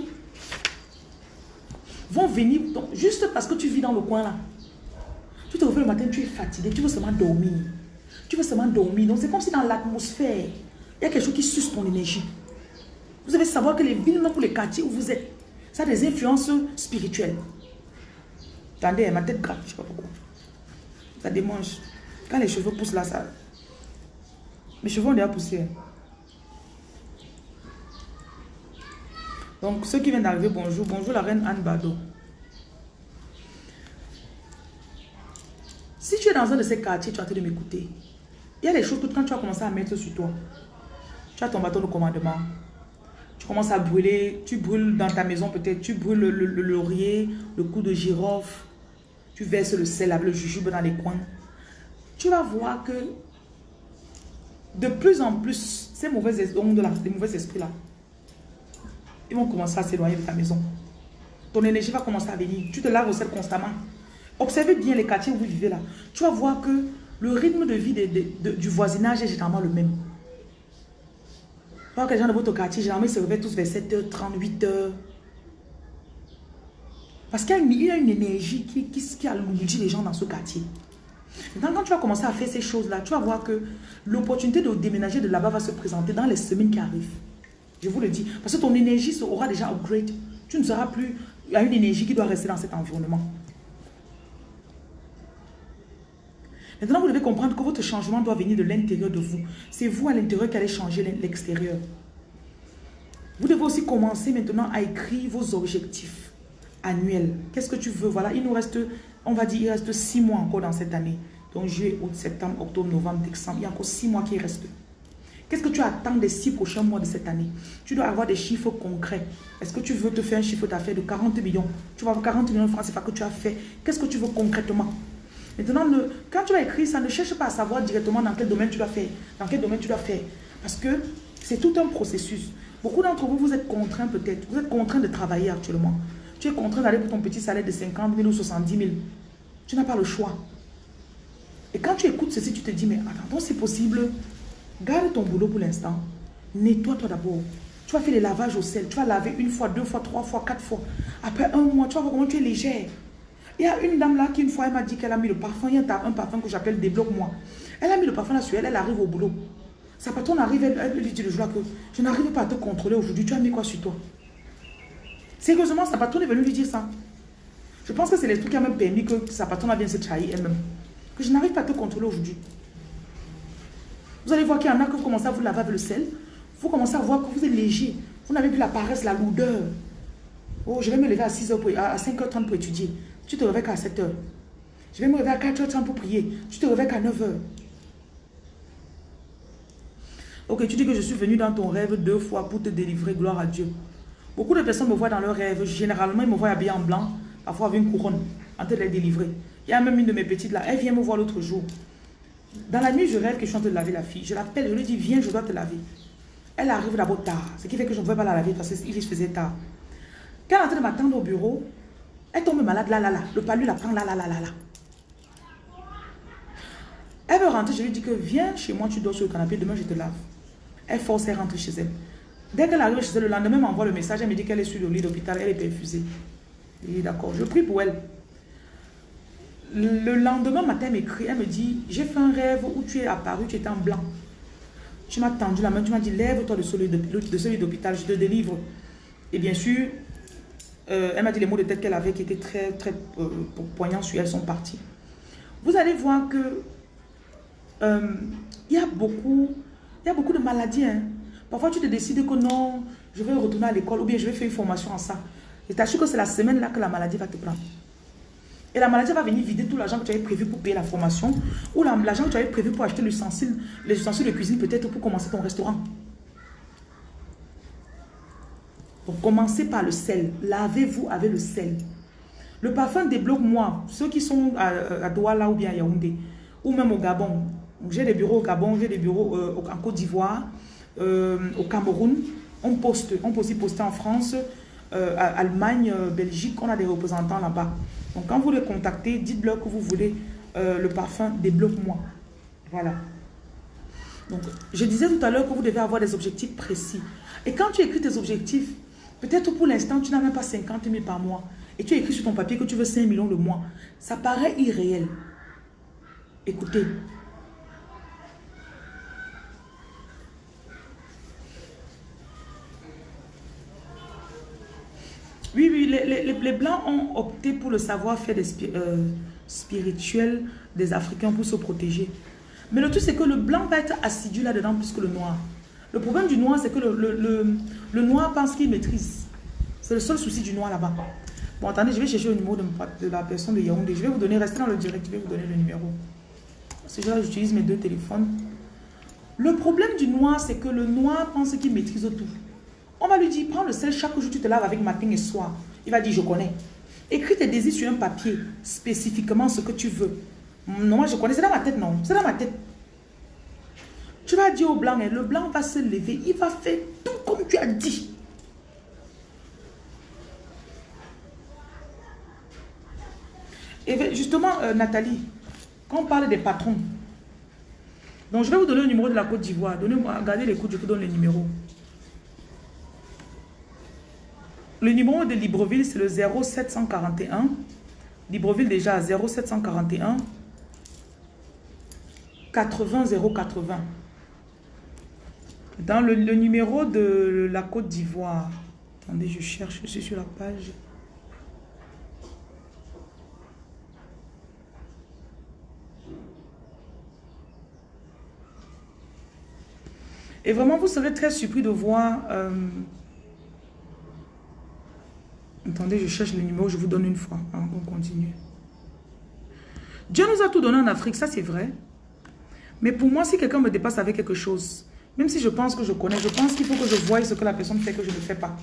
S2: vont venir, juste parce que tu vis dans le coin là. Tu te réveilles le matin, tu es fatigué, tu veux seulement dormir. Tu veux seulement dormir. Donc, c'est comme si dans l'atmosphère, il y a quelque chose qui suce ton énergie. Vous devez savoir que les villes, même pour les quartiers où vous êtes, ça a des influences spirituelles. Attendez, ma tête gratte, je ne sais pas pourquoi. Ça démange. Quand les cheveux poussent là, ça... Mes cheveux ont déjà poussé. Donc, ceux qui viennent d'arriver, bonjour. Bonjour la reine Anne Bado. Si tu es dans un de ces quartiers, tu as de m'écouter. Il y a des choses que quand tu as commencé à mettre sur toi, tu as ton bâton de commandement. Tu commences à brûler, tu brûles dans ta maison peut-être, tu brûles le, laurier, le cou de girofle, tu verses le sel le jujube dans les coins. Tu vas voir que de plus en plus, ces là, ces mauvais esprits là, ils vont commencer à s'éloigner de ta maison. Ton énergie va commencer à venir. Tu te laves au sel constamment. Observez bien les quartiers où vous vivez là. Tu vas voir que le rythme de vie du voisinage est généralement le même. Voir que les gens de votre quartier, généralement, ils se réveillent tous vers 7h30, 8h. Parce qu'il y, a une énergie qui, qui, qui les gens dans ce quartier. Maintenant, quand tu vas commencer à faire ces choses-là, tu vas voir que l'opportunité de déménager de là-bas va se présenter dans les semaines qui arrivent. Je vous le dis. Parce que ton énergie aura déjà upgrade. Tu ne seras plus... A une énergie qui doit rester dans cet environnement. Maintenant, vous devez comprendre que votre changement doit venir de l'intérieur de vous. C'est vous à l'intérieur qui allez changer l'extérieur. Vous devez aussi commencer maintenant à écrire vos objectifs annuels. Qu'est-ce que tu veux? Voilà, il nous reste, on va dire, il reste six mois encore dans cette année. Donc, juillet, août, septembre, octobre, novembre, décembre. Il y a encore six mois qui restent. Qu'est-ce que tu attends des six prochains mois de cette année? Tu dois avoir des chiffres concrets. Est-ce que tu veux te faire un chiffre d'affaires de 40 millions? Tu vas avoir 40 millions de francs pas que tu as fait. Qu'est-ce que tu veux concrètement? Maintenant, quand tu vas écrire ça, ne cherche pas à savoir directement dans quel domaine tu dois faire. Dans quel domaine tu dois faire. Parce que c'est tout un processus. Beaucoup d'entre vous, vous êtes contraints peut-être. Vous êtes contraints de travailler actuellement. Tu es contraint d'aller pour ton petit salaire de 50 000 ou 70 000. Tu n'as pas le choix. Et quand tu écoutes ceci, tu te dis, mais attends, c'est possible? Garde ton boulot pour l'instant. Nettoie-toi d'abord. Tu vas faire les lavages au sel. Tu vas laver une fois, deux fois, trois fois, quatre fois. Après un mois, tu vas voir comment tu es légère. Il y a une dame là qui une fois, elle m'a dit qu'elle a mis le parfum. Il y a un parfum que j'appelle Débloque-moi. Elle a mis le parfum là sur elle, elle arrive au boulot. Sa patronne arrive, elle, lui dit le jour là que je n'arrive pas à te contrôler aujourd'hui. Tu as mis quoi sur toi? Sérieusement, sa patronne est venue lui dire ça. Je pense que c'est les trucs qui ont même permis que sa patronne vienne se trahir elle-même. Que je n'arrive pas à te contrôler aujourd'hui. Vous allez voir qu'il y en a que vous commencez à vous laver avec le sel. Vous commencez à voir que vous êtes léger. Vous n'avez plus la paresse, la lourdeur. Oh, je vais me lever à 6h à 5h30 pour étudier. Tu te réveilles à 7h. Je vais me réveiller à 4h30 pour prier. Tu te réveilles à 9h. Ok, tu dis que je suis venu dans ton rêve deux fois pour te délivrer, gloire à Dieu. Beaucoup de personnes me voient dans leur rêve. Généralement, ils me voient habillé en blanc, parfois avec une couronne, en train de les délivrer. Il y a même une de mes petites là, elle vient me voir l'autre jour. Dans la nuit, je rêve que je suis en train de laver la fille. Je l'appelle, je lui dis, viens, je dois te laver. Elle arrive d'abord tard, ce qui fait que je ne pouvais pas la laver parce qu'il se faisait tard. Quand elle est en train de m'attendre au bureau, elle tombe malade, là, là, là. Le palu la prend, là, là, là, là, là. Elle veut rentrer, je lui dis que viens chez moi, tu dors sur le canapé, demain je te lave. Elle force, elle rentre chez elle. Dès qu'elle arrive chez elle, le lendemain, m'envoie le message, elle me dit qu'elle est sur le lit d'hôpital, elle est perfusée. Je dis d'accord, je prie pour elle. Le lendemain matin, elle m'écrit, elle me dit, j'ai fait un rêve où tu es apparu, tu étais en blanc. Tu m'as tendu la main, tu m'as dit, lève-toi de celui d'hôpital, je te délivre. Et bien sûr, euh, elle m'a dit les mots de tête qu'elle avait qui étaient très, très euh, poignants sur elle sont partis. Vous allez voir que euh, il y a beaucoup, y a beaucoup de maladies. Hein. Parfois, tu te décides que non, je vais retourner à l'école ou bien je vais faire une formation en ça. Et t'assure que c'est la semaine là que la maladie va te prendre. Et la maladie va venir vider tout l'argent que tu avais prévu pour payer la formation ou l'argent que tu avais prévu pour acheter les ustensiles de cuisine peut-être pour commencer ton restaurant. Donc, commencez par le sel. Lavez-vous avec le sel. Le parfum débloque-moi. Ceux qui sont à, Douala ou bien à Yaoundé, ou même au Gabon. J'ai des bureaux au Gabon, j'ai des bureaux euh, en Côte d'Ivoire, euh, au Cameroun. On poste, on peut aussi poster en France, euh, Allemagne, Belgique, on a des représentants là-bas. Donc quand vous les contactez, dites-leur que vous voulez le parfum débloque-moi. Voilà. Donc, je disais tout à l'heure que vous devez avoir des objectifs précis. Et quand tu écris tes objectifs, Peut-être pour l'instant, tu n'as même pas 50 000 par mois. Et tu as écrit sur ton papier que tu veux 5 millions le mois. Ça paraît irréel. Écoutez. Oui, oui, les, Blancs ont opté pour le savoir-faire euh, spirituel des Africains pour se protéger. Mais le truc, c'est que le blanc va être assidu là-dedans plus que le noir. Le problème du noir, c'est que le, noir pense qu'il maîtrise. C'est le seul souci du noir là-bas. Bon, attendez, je vais chercher le numéro de, la personne de Yaoundé. Je vais vous donner, restez dans le direct, je vais vous donner le numéro. C'est là j'utilise mes deux téléphones. Le problème du noir, c'est que le noir pense qu'il maîtrise tout. On va lui dire, prends le sel, chaque jour tu te laves avec matin et soir. Il va dire, je connais. Écris tes désirs sur un papier, spécifiquement ce que tu veux. Non, moi je connais, c'est dans ma tête, non. C'est dans ma tête. Tu vas dire au blanc, hein, le blanc va se lever, il va faire tout comme tu as dit. Et justement, euh, Nathalie, quand on parle des patrons, donc je vais vous donner le numéro de la Côte d'Ivoire. Donnez-moi, les coups, je vous donne le numéro. Le numéro de Libreville, c'est le 0741. Libreville déjà à 0741 80 080. Dans le, numéro de la Côte d'Ivoire, attendez, je cherche, je suis sur la page. Et vraiment, vous serez très surpris de voir... euh, Attendez, je cherche le numéro, je vous donne une fois avant qu'on continue. Dieu nous a tout donné en Afrique, ça c'est vrai. Mais pour moi, si quelqu'un me dépasse avec quelque chose, même si je pense que je connais, je pense qu'il faut que je voie ce que la personne fait que je ne fais pas.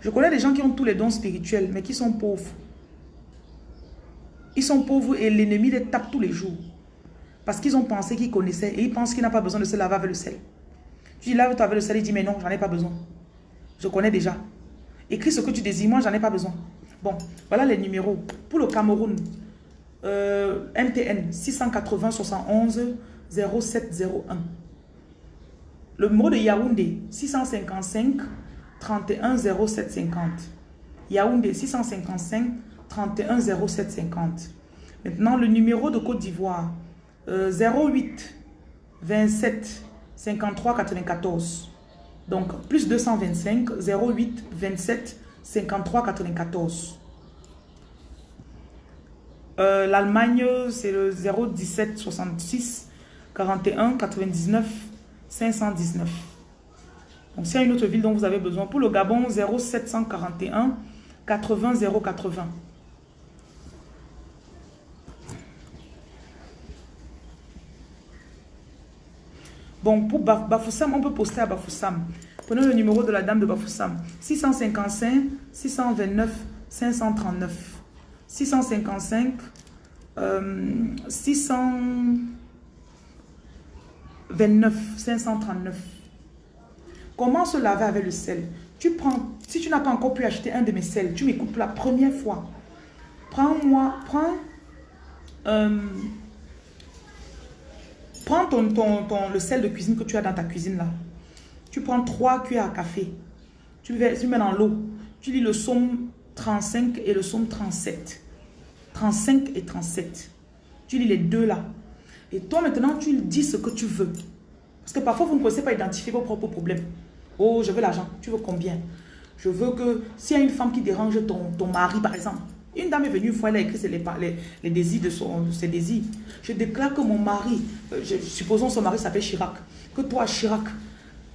S2: Je connais des gens qui ont tous les dons spirituels, mais qui sont pauvres. Ils sont pauvres et l'ennemi les tape tous les jours. Parce qu'ils ont pensé qu'ils connaissaient et ils pensent qu'il n'a pas besoin de se laver avec le sel. Tu dis lave-toi avec le sel, il dit mais non, j'en ai pas besoin. Je connais déjà. Écris ce que tu désires, moi j'en ai pas besoin. Bon, voilà les numéros. Pour le Cameroun, MTN 680 71 0701. Le numéro de Yaoundé 655 31 0750. Yaoundé 655 31 0750. Maintenant, le numéro de Côte d'Ivoire euh, 08 27 53 94. Donc, plus 225 08 27 53 94. Euh, L'Allemagne, c'est le 017 66 41 99 519. Donc, s'il y a une autre ville dont vous avez besoin, pour le Gabon, 0741 80 080. Bon, pour Baf- Bafoussam, on peut poster à Bafoussam. Prenez le numéro de la dame de Bafoussam. 655 629 539. 655 euh, 629 539. Comment se laver avec le sel? Tu prends, si tu n'as pas encore pu acheter un de mes sels, tu m'écoutes pour la première fois. Prends-moi, prends, euh, prends le sel de cuisine que tu as dans ta cuisine là. Tu prends 3 cuillères à café. Tu le, tu mets dans l'eau. Tu lis le psaume 35 et le psaume 37. 35 et 37. Tu lis les deux là. Et toi maintenant, tu dis ce que tu veux. Parce que parfois, vous ne connaissez pas identifier vos propres problèmes. Oh, je veux l'argent. Tu veux combien? Je veux que, s'il y a une femme qui dérange ton mari, par exemple, une dame est venue une fois, elle a écrit les, les, désirs de son, ses désirs. Je déclare que mon mari, euh, je- supposons son mari s'appelle Chirac, que toi, Chirac,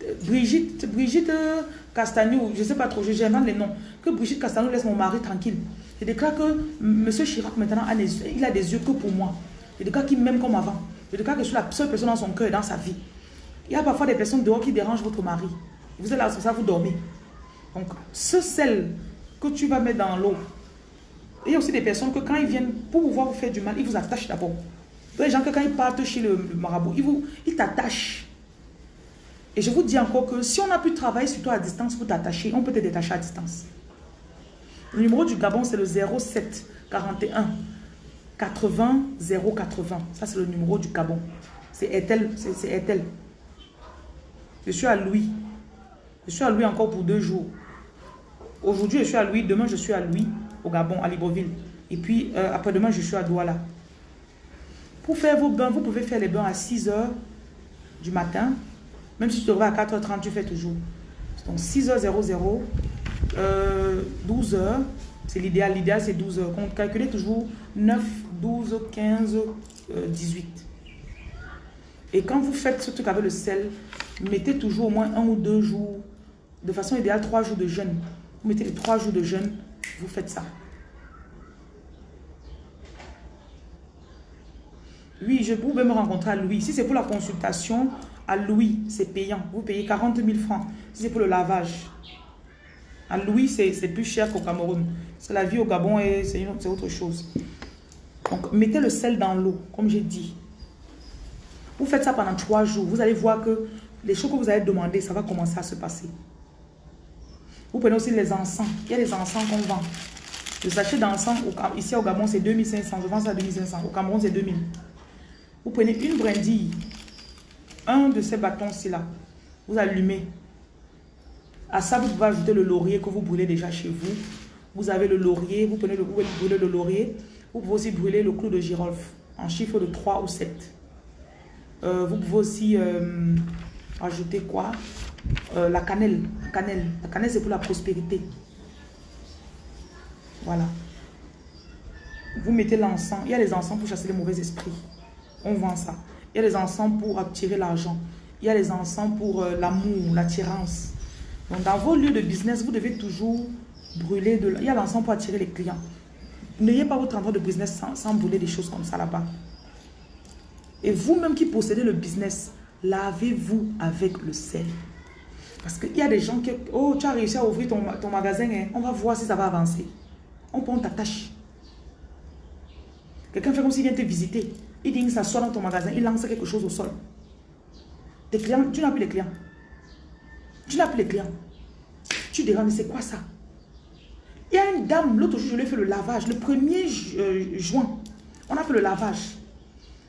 S2: euh, Brigitte, Brigitte euh, Castagnou, je ne sais pas trop, je j'invente les noms, que Brigitte Castagnou laisse mon mari tranquille. Je déclare que M. Chirac maintenant a les, il a des yeux que pour moi. Je déclare qu'il m'aime comme avant. Je déclare que je suis la seule personne dans son cœur dans sa vie. Il y a parfois des personnes dehors qui dérangent votre mari. Vous êtes là, ça, vous dormez. Donc, ce sel que tu vas mettre dans l'eau, il y a aussi des personnes que quand ils viennent pour pouvoir vous faire du mal, ils vous attachent d'abord. Des gens que quand ils partent chez le, marabout, ils, vous, ils t'attachent. Et je vous dis encore que si on a pu travailler sur toi à distance pour t'attacher, on peut te détacher à distance. Le numéro du Gabon, c'est le 07 41 80 080. Ça, c'est le numéro du Gabon. C'est Ethel. C'est Ethel. Je suis à Louis. Je suis à Louis encore pour deux jours. Aujourd'hui, je suis à Louis. Demain, je suis à Louis, Gabon, à Libreville. Et puis, euh, après-demain, je suis à Douala. Pour faire vos bains, vous pouvez faire les bains à 6 h du matin. Même si tu te réveilles à 4h30, tu fais toujours. Donc, 6h00, euh, 12h, c'est l'idéal. L'idéal, c'est 12h. On calculez toujours 9, 12, 15, euh, 18. Et quand vous faites ce truc avec le sel, mettez toujours au moins un ou deux jours, de façon idéale, trois jours de jeûne. Vous mettez les trois jours de jeûne, vous faites ça. Oui, je pouvais me rencontrer à Louis. Si c'est pour la consultation, à Louis, c'est payant. Vous payez 40 000 francs. Si c'est pour le lavage, à Louis, c'est plus cher qu'au Cameroun. C'est la vie au Gabon et c'est autre chose. Donc, mettez le sel dans l'eau, comme j'ai dit. Vous faites ça pendant trois jours. Vous allez voir que les choses que vous allez demander, ça va commencer à se passer. Vous prenez aussi les encens. Il y a des encens qu'on vend. Le sachet d'encens, ici au Gabon, c'est 2500. Je vends ça à 2500. Au Cameroun, c'est 2000. Vous prenez une brindille, un de ces bâtons-ci là, vous allumez. À ça, vous pouvez ajouter le laurier que vous brûlez déjà chez vous. Vous avez le laurier, vous prenez le, vous brûlez le laurier. Vous pouvez aussi brûler le clou de girofle en chiffre de 3 ou 7. Euh, vous pouvez aussi euh, ajouter quoi? Euh, La cannelle. La cannelle, la cannelle c'est pour la prospérité. Voilà. Vous mettez l'encens. Il y a les encens pour chasser les mauvais esprits. On vend ça. Il y a les encens pour attirer l'argent. Il y a les encens pour l'amour, l'attirance. Donc, dans vos lieux de business, vous devez toujours brûler de... Il y a l'encens pour attirer les clients. N'ayez pas votre endroit de business sans, brûler des choses comme ça là-bas. Et vous-même qui possédez le business, lavez-vous avec le sel. Parce qu'il y a des gens qui... Oh, tu as réussi à ouvrir ton, magasin. Hein. On va voir si ça va avancer. On prend ta tâche. Quelqu'un fait comme s'il vient te visiter. Il dit qu'il s'assoit dans ton magasin. Il lance quelque chose au sol. Tes clients, tu n'as plus les clients. Tu n'as plus les clients. Tu diras, mais c'est quoi ça? Il y a une dame, l'autre jour, je lui ai fait le lavage. Le 1er euh, juin, on a fait le lavage.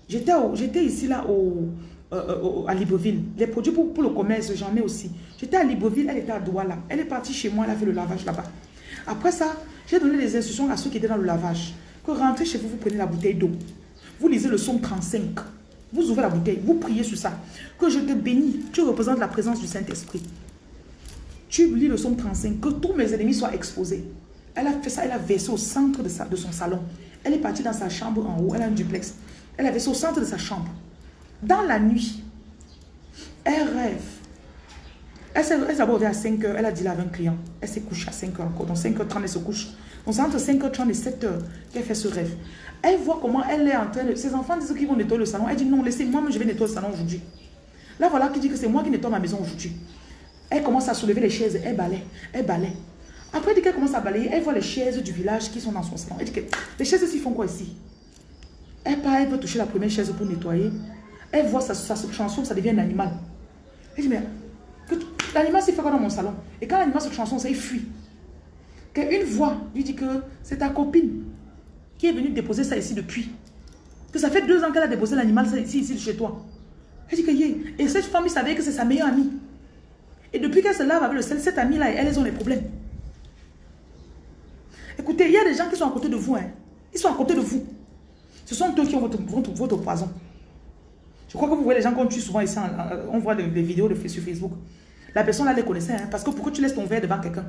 S2: J'étais ici, là, au, euh, euh, à Libreville. Les produits pour, pour le commerce, j'en ai aussi. J'étais à Libreville, elle était à Douala. Elle est partie chez moi, elle a fait le lavage là-bas. Après ça, j'ai donné des instructions à ceux qui étaient dans le lavage. Que rentrez chez vous, vous prenez la bouteille d'eau. Vous lisez le son 35. Vous ouvrez la bouteille, vous priez sur ça. Que je te bénis, tu représentes la présence du Saint-Esprit. Tu lis le son 35, que tous mes ennemis soient exposés. Elle a fait ça, elle a versé au centre de, son salon. Elle est partie dans sa chambre en haut, elle a un duplex. Elle a versé au centre de sa chambre. Dans la nuit, elle rêve. Elle s'est abordée à 5 h elle a dit là avec un client. Elle s'est couchée à 5 h encore. Donc 5h30, elle se couche. Donc c'est entre 5h30 et 7h qu'elle fait ce rêve. Elle voit comment elle est en train de... Ses enfants disent qu'ils vont nettoyer le salon. Elle dit non, laissez-moi, je vais nettoyer le salon aujourd'hui. Là, voilà qui dit que c'est moi qui nettoie ma maison aujourd'hui. Elle commence à soulever les chaises, elle balaye, elle balaye. Après, elle qu'elle commence à balayer, elle voit les chaises du village qui sont dans son salon. Elle dit que les chaises ici font quoi ici? Elle part, elle veut toucher la première chaise pour nettoyer. Elle voit sa, sa chanson, ça devient un animal. Elle dit, mais l'animal s'est fait quoi dans mon salon? Et quand l'animal se chanson, ça il fuit. Une voix lui dit que c'est ta copine qui est venue déposer ça ici depuis. Que ça fait deux ans qu'elle a déposé l'animal ici, ici chez toi. Elle dit que y Et cette femme, il savait que c'est sa meilleure amie. Et depuis qu'elle se lave avec le sel, cette amie-là, elles ont des problèmes. Écoutez, il y a des gens qui sont à côté de vous. Hein. Ils sont à côté de vous. Ce sont eux qui ont votre, poison. Je crois que vous voyez les gens qu'on tue souvent ici. On voit des, vidéos sur Facebook. La personne là les connaissait. Hein, parce que pourquoi tu laisses ton verre devant quelqu'un?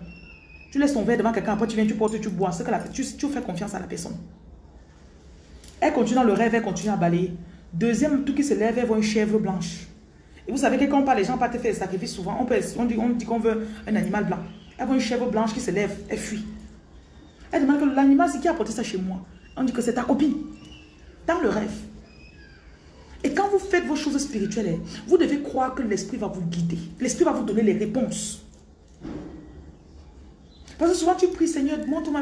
S2: Tu laisses ton verre devant quelqu'un, après tu viens, tu portes, tu bois. Que tu, fais confiance à la personne. Elle continue dans le rêve, elle continue à balayer. Deuxième tout qui se lève, elle voit une chèvre blanche. Et vous savez que quand on parle, les gens pas te faire des sacrifices souvent. On, peut, on dit qu'on veut un animal blanc. Elle voit une chèvre blanche qui se lève, elle fuit. Elle demande que l'animal, c'est qui a apporté ça chez moi? On dit que c'est ta copine. Dans le rêve. Et quand vous faites vos choses spirituelles, vous devez croire que l'esprit va vous guider. L'esprit va vous donner les réponses. Parce que souvent tu pries, Seigneur, montre-moi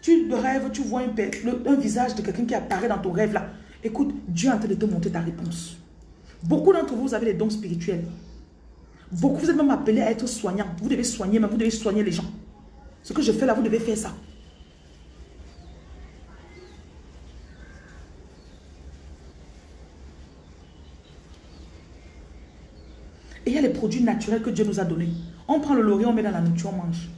S2: Tu rêves, tu vois un, un visage de quelqu'un qui apparaît dans ton rêve là. Écoute, Dieu est en train de te montrer ta réponse. Beaucoup d'entre vous, vous avez des dons spirituels. Beaucoup, vous êtes même appelés à être soignants. Vous devez soigner, mais vous devez soigner les gens. Ce que je fais là, vous devez faire ça. Et il y a les produits naturels que Dieu nous a donnés. On prend le laurier, on met dans la nourriture, on mange.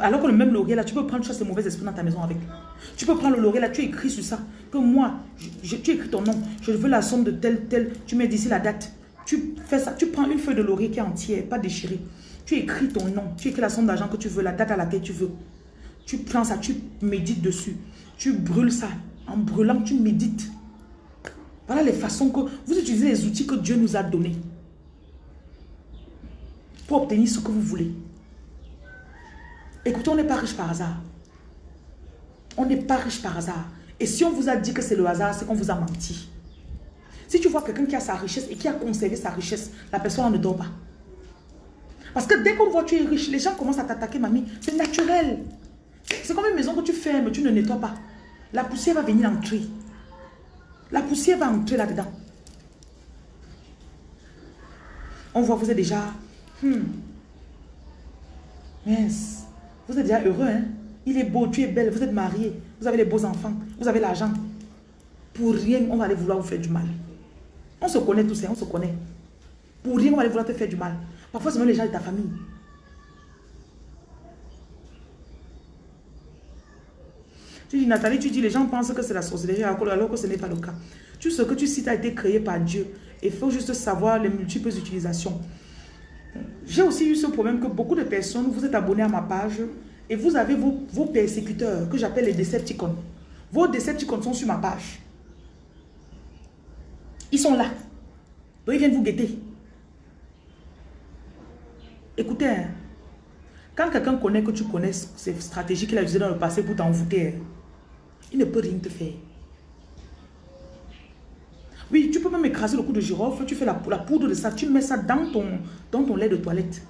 S2: Alors que le même laurier là, tu peux prendre ces mauvais esprits dans ta maison avec. Tu peux prendre le laurier là, tu écris sur ça. Que moi, tu écris ton nom. Je veux la somme de tel, tel. Tu mets d'ici la date. Tu fais ça. Tu prends une feuille de laurier qui est entière, pas déchirée. Tu écris ton nom. Tu écris la somme d'argent que tu veux, la date à laquelle tu veux. Tu prends ça, tu médites dessus. Tu brûles ça. En brûlant, tu médites. Voilà les façons que vous utilisez les outils que Dieu nous a donnés pour obtenir ce que vous voulez. Écoutez, on n'est pas riche par hasard. On n'est pas riche par hasard. Et si on vous a dit que c'est le hasard, c'est qu'on vous a menti. Si tu vois quelqu'un qui a sa richesse et qui a conservé sa richesse, la personne ne dort pas. Parce que dès qu'on voit que tu es riche, les gens commencent à t'attaquer, mamie. C'est naturel. C'est comme une maison que tu fermes, tu ne nettoies pas. La poussière va venir entrer. La poussière va entrer là-dedans. On voit, vous êtes déjà... Hmm. Mince. Vous êtes déjà heureux, hein? Il est beau, tu es belle, vous êtes mariés, vous avez les beaux enfants, vous avez l'argent. Pour rien, on va aller vouloir vous faire du mal. On se connaît tous, hein, on se connaît. Pour rien, on va aller vouloir te faire du mal. Parfois, c'est même les gens de ta famille. Tu dis, Nathalie, tu dis, les gens pensent que c'est la sorcellerie alors que ce n'est pas le cas. Tout ce que tu cites a été créé par Dieu. Il faut juste savoir les multiples utilisations. J'ai aussi eu ce problème que beaucoup de personnes, vous êtes abonnés à ma page et vous avez vos, vos persécuteurs que j'appelle les Decepticons. Vos Decepticons sont sur ma page. Ils sont là. Donc ils viennent vous guetter. Écoutez, hein, quand quelqu'un connaît que tu connais ces stratégies qu'il a utilisées dans le passé pour t'envoûter, hein, il ne peut rien te faire. Oui, tu peux même écraser le coup de girofle, tu fais la, poudre de ça, tu mets ça dans ton, dans ton lait de toilette.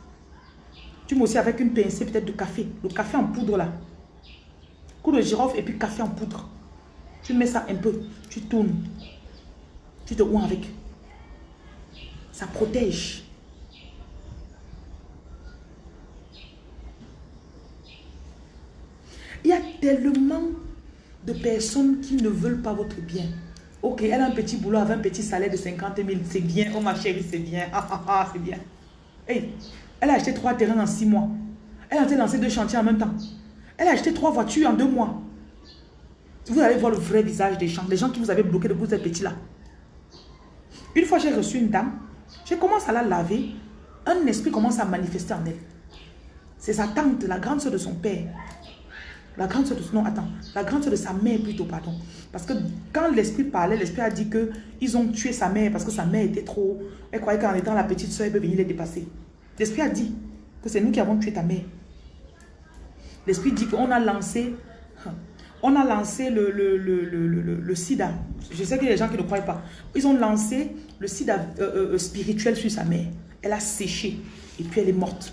S2: Tu mets aussi avec une pincée peut-être de café, le café en poudre là. Coup de girofle et puis café en poudre. Tu mets ça un peu, tu tournes. Tu te ouins avec. Ça protège. Il y a tellement de personnes qui ne veulent pas votre bien. Ok, elle a un petit boulot avec un petit salaire de 50 000. C'est bien. Oh ma chérie, c'est bien. Ah, ah, ah, c'est bien. Hey, elle a acheté trois terrains en six mois. Elle a lancé deux chantiers en même temps. Elle a acheté trois voitures en deux mois. Vous allez voir le vrai visage des gens. Les gens qui vous avaient bloqué depuis vous êtes petit là. Une fois j'ai reçu une dame, je commence à la laver. Un esprit commence à manifester en elle. C'est sa tante, la grande soeur de son père. La grande soeur de. Non, attends. La grande de sa mère plutôt, pardon. Parce que quand l'esprit parlait, l'esprit a dit que ils ont tué sa mère parce que sa mère était trop... Elle croyait qu'en étant la petite soeur, elle peut venir les dépasser. L'esprit a dit que c'est nous qui avons tué ta mère. L'esprit dit qu'on a lancé... On a lancé le, sida. Je sais qu'il y a des gens qui ne croient pas. Ils ont lancé le sida euh, euh, euh, spirituel sur sa mère. Elle a séché et puis elle est morte.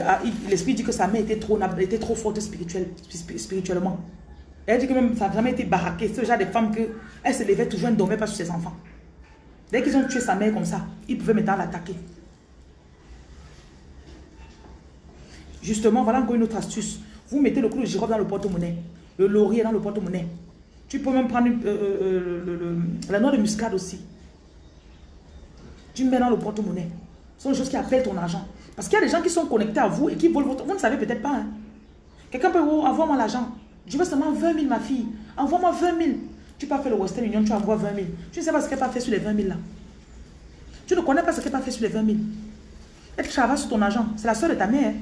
S2: Ah, l'esprit dit que sa mère était trop, forte spirituellement. Elle dit que même ça n'a jamais été baraqué. C'est le genre de femme que elle se levait toujours, elle ne dormait pas sur ses enfants. Dès qu'ils ont tué sa mère comme ça, ils pouvaient maintenant l'attaquer. Justement, voilà encore une autre astuce. Vous mettez le clou de girofle dans le porte-monnaie. Le laurier dans le porte-monnaie. Tu peux même prendre euh, euh, la noix de muscade aussi. Tu mets dans le porte-monnaie. Ce sont des choses qui appellent ton argent. Parce qu'il y a des gens qui sont connectés à vous et qui volent votre... Vous ne savez peut-être pas. Hein. Quelqu'un peut vous envoyer l'argent. Je veux seulement 20 000, ma fille. Envoie-moi 20 000. Tu peux faire le Western Union, tu envoies 20 000. Tu ne sais pas ce qu'elle a fait sur les 20 000 là. Tu ne connais pas ce qu'elle a fait sur les 20 000. Elle travaille sur ton argent. C'est la soeur de ta mère. Hein.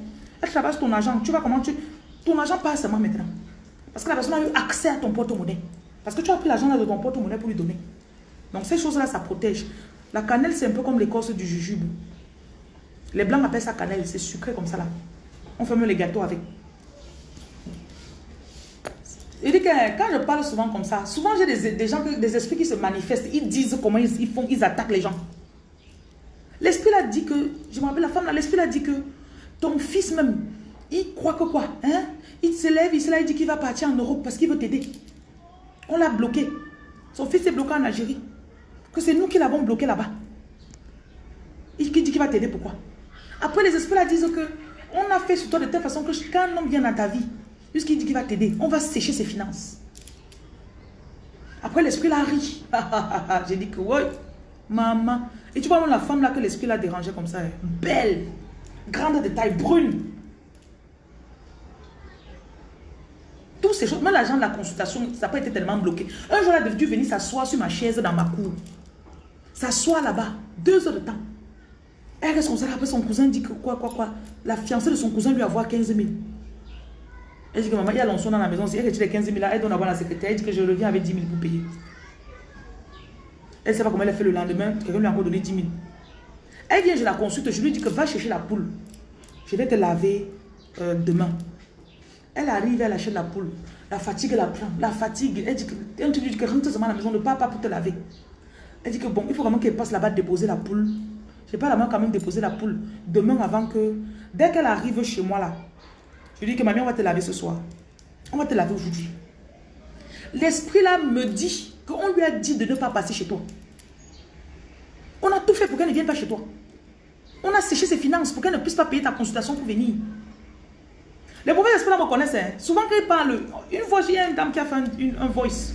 S2: Elle travaille sur ton argent. Tu vois comment tu... Ton argent passe seulement maintenant. Parce que la personne a eu accès à ton porte-monnaie. Parce que tu as pris l'argent de ton porte-monnaie pour lui donner. Donc ces choses-là, ça protège. La cannelle, c'est un peu comme l'écorce du jujube. Les blancs appellent ça cannelle, c'est sucré comme ça là. On fait même les gâteaux avec. Il quand je parle souvent comme ça, souvent j'ai des, gens, des esprits qui se manifestent, ils disent comment ils, font, ils attaquent les gens. L'esprit a dit que, je me rappelle la femme là, l'esprit a dit que ton fils même, il croit que quoi hein? Il se lève, il se lève, il dit qu'il va partir en Europe parce qu'il veut t'aider. On l'a bloqué. Son fils est bloqué en Algérie. Que c'est nous qui l'avons bloqué là-bas. Il dit qu'il va t'aider, pourquoi? Après, les esprits là disent que on a fait sur toi de telle façon que quand un homme vient dans ta vie, puisqu'il dit qu'il va t'aider, on va sécher ses finances. Après, l'esprit là rit. J'ai dit que, ouais, maman. Et tu vois, la femme là que l'esprit l'a dérangé comme ça, belle, grande de taille, brune. Toutes ces choses, même l'argent de la consultation, ça n'a pas été tellement bloqué. Un jour, elle a dû venir s'asseoir sur ma chaise dans ma cour. S'asseoir là-bas, deux heures de temps. Elle comme ça, après son cousin dit que quoi, quoi, quoi. La fiancée de son cousin lui avoir 15 000. Elle dit que maman, il y a l'onçon dans la maison. Si elle retire les 15 000 là, elle donne à voir la secrétaire. Elle dit que je reviens avec 10 000 pour payer. Elle ne sait pas comment elle a fait le lendemain. Quelqu'un lui a encore donné 10 000. Elle vient, je la consulte. Je lui dis que va chercher la poule. Je vais te laver euh, demain. Elle arrive, elle achète la poule. La fatigue, elle la prend. La fatigue. Elle dit que, elle dit que rentre seulement à la maison, ne pars pas pour te laver. Elle dit que bon, il faut vraiment qu'elle passe là-bas déposer la poule. Je pas la main quand même déposer la poule demain avant que... Dès qu'elle arrive chez moi là, je lui dis que mamie, on va te laver ce soir. On va te laver aujourd'hui. L'esprit là me dit qu'on lui a dit de ne pas passer chez toi. On a tout fait pour qu'elle ne vienne pas chez toi. On a séché ses finances pour qu'elle ne puisse pas payer ta consultation pour venir. Les mauvais esprits me connaissent. Hein. Souvent quand ils parlent, une fois j'ai une dame qui a fait un, voice.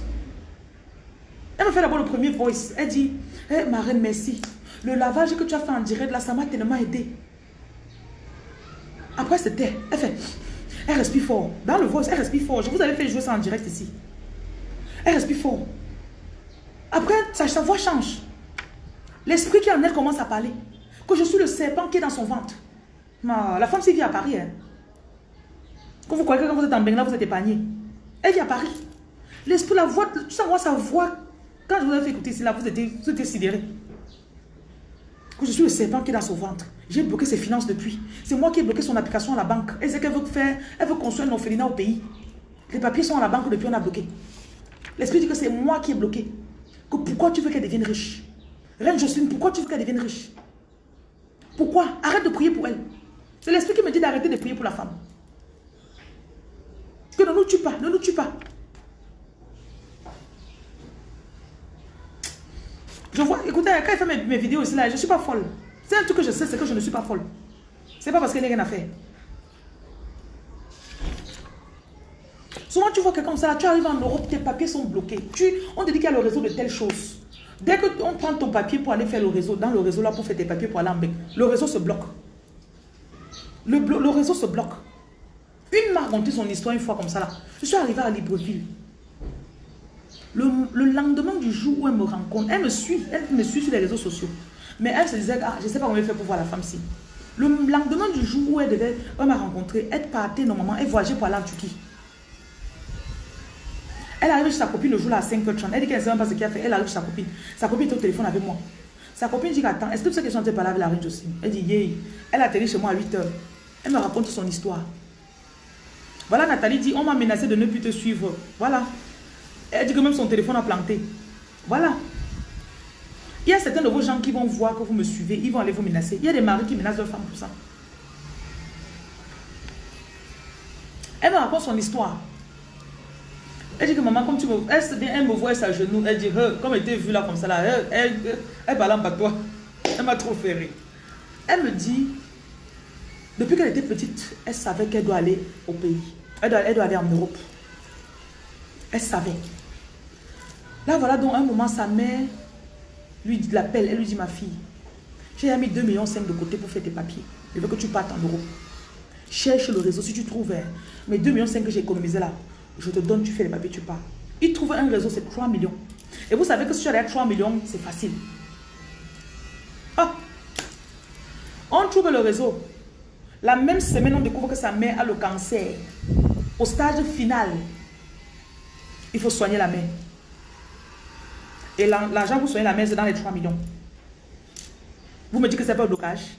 S2: Elle me fait d'abord le premier voice. Elle dit, hey, ma reine, merci. Le lavage que tu as fait en direct là, ça m'a tellement aidé. Après c'était, elle fait, elle respire fort. Dans le voice, elle respire fort. Je vous avais fait jouer ça en direct ici. Elle respire fort. Après, sa, voix change. L'esprit qui en elle commence à parler. Que je suis le serpent qui est dans son ventre. la femme, s'y vit à Paris. Hein. Quand vous croyez que quand vous êtes en Bengla, vous êtes épargné. Elle vit à Paris. L'esprit, la voix, tu sais, moi, sa voix. Quand je vous ai fait écouter ici, là, vous étiez, vous étiez sidéré. Que je suis le serpent qui est dans son ventre. J'ai bloqué ses finances depuis. C'est moi qui ai bloqué son application à la banque. Elle sait qu'elle veut faire, elle veut construire un orphelinat au pays. Les papiers sont à la banque depuis, on a bloqué. L'esprit dit que c'est moi qui ai bloqué. Que pourquoi tu veux qu'elle devienne riche? Reine Jocelyne, pourquoi tu veux qu'elle devienne riche? Pourquoi? Arrête de prier pour elle. C'est l'esprit qui me dit d'arrêter de prier pour la femme. Que ne nous tue pas, ne nous tue pas. Je vois, écoutez, quand il fait mes, vidéos ici, là, je ne suis pas folle. C'est un truc que je sais, c'est que je ne suis pas folle. C'est pas parce qu'elle n'a rien à faire. Souvent, tu vois quelqu'un comme ça, tu arrives en Europe, tes papiers sont bloqués. Tu, on te dit qu'il y a le réseau de telles choses. Dès qu'on prend ton papier pour aller faire le réseau, dans le réseau là, pour faire tes papiers pour aller en bec, le réseau se bloque. Le, le réseau se bloque. Une m'a raconté son histoire une fois comme ça là. Je suis arrivée à Libreville. Le, lendemain du jour où elle me rencontre, elle me suit, elle me suit sur les réseaux sociaux. Mais elle se disait, ah, je ne sais pas comment elle fait pour voir la femme-ci. Le lendemain du jour où elle devait, m'a rencontré, elle partait normalement, elle voyageait pour aller en Turquie. Elle arrive chez sa copine le jour là à 5h30. Elle dit qu'elle ne sait même pas ce qu'elle a fait. Elle arrive chez sa copine. Sa copine est au téléphone avec moi. Sa copine dit attends, est-ce que tu sais que je suis parler avec la reine aussi? Elle dit yeah. Elle a atterri chez moi à 8h. Elle me raconte son histoire. Voilà, Nathalie dit, on m'a menacé de ne plus te suivre. Voilà. Elle dit que même son téléphone a planté. Voilà. Il y a certains de vos gens qui vont voir que vous me suivez, ils vont aller vous menacer. Il y a des maris qui menacent leurs femmes pour ça. Elle me raconte son histoire. Elle dit que maman, comme tu me... Elle, elle me voit sa genou, elle dit, comme elle était vue là comme ça là, elle, elle, elle parle en toi. Elle m'a trop rire. Elle me dit, depuis qu'elle était petite, elle savait qu'elle doit aller au pays. Elle doit, elle doit aller en Europe. Elle savait. Là, voilà donc un moment, sa mère lui l'appelle. Elle lui dit, ma fille, j'ai mis 2,5 millions de côté pour faire tes papiers. Je veux que tu partes en Europe. Cherche le réseau si tu trouves. Hein, mais 2,5 millions que j'ai économisé là, je te donne, tu fais les papiers, tu pars. Il trouve un réseau, c'est 3 millions. Et vous savez que si tu as 3 millions, c'est facile. Ah! On trouve le réseau. La même semaine, on découvre que sa mère a le cancer. Au stade final, il faut soigner la mère. Et l'argent pour soigner la mère, c'est dans les 3 millions. Vous me dites que c'est pas un blocage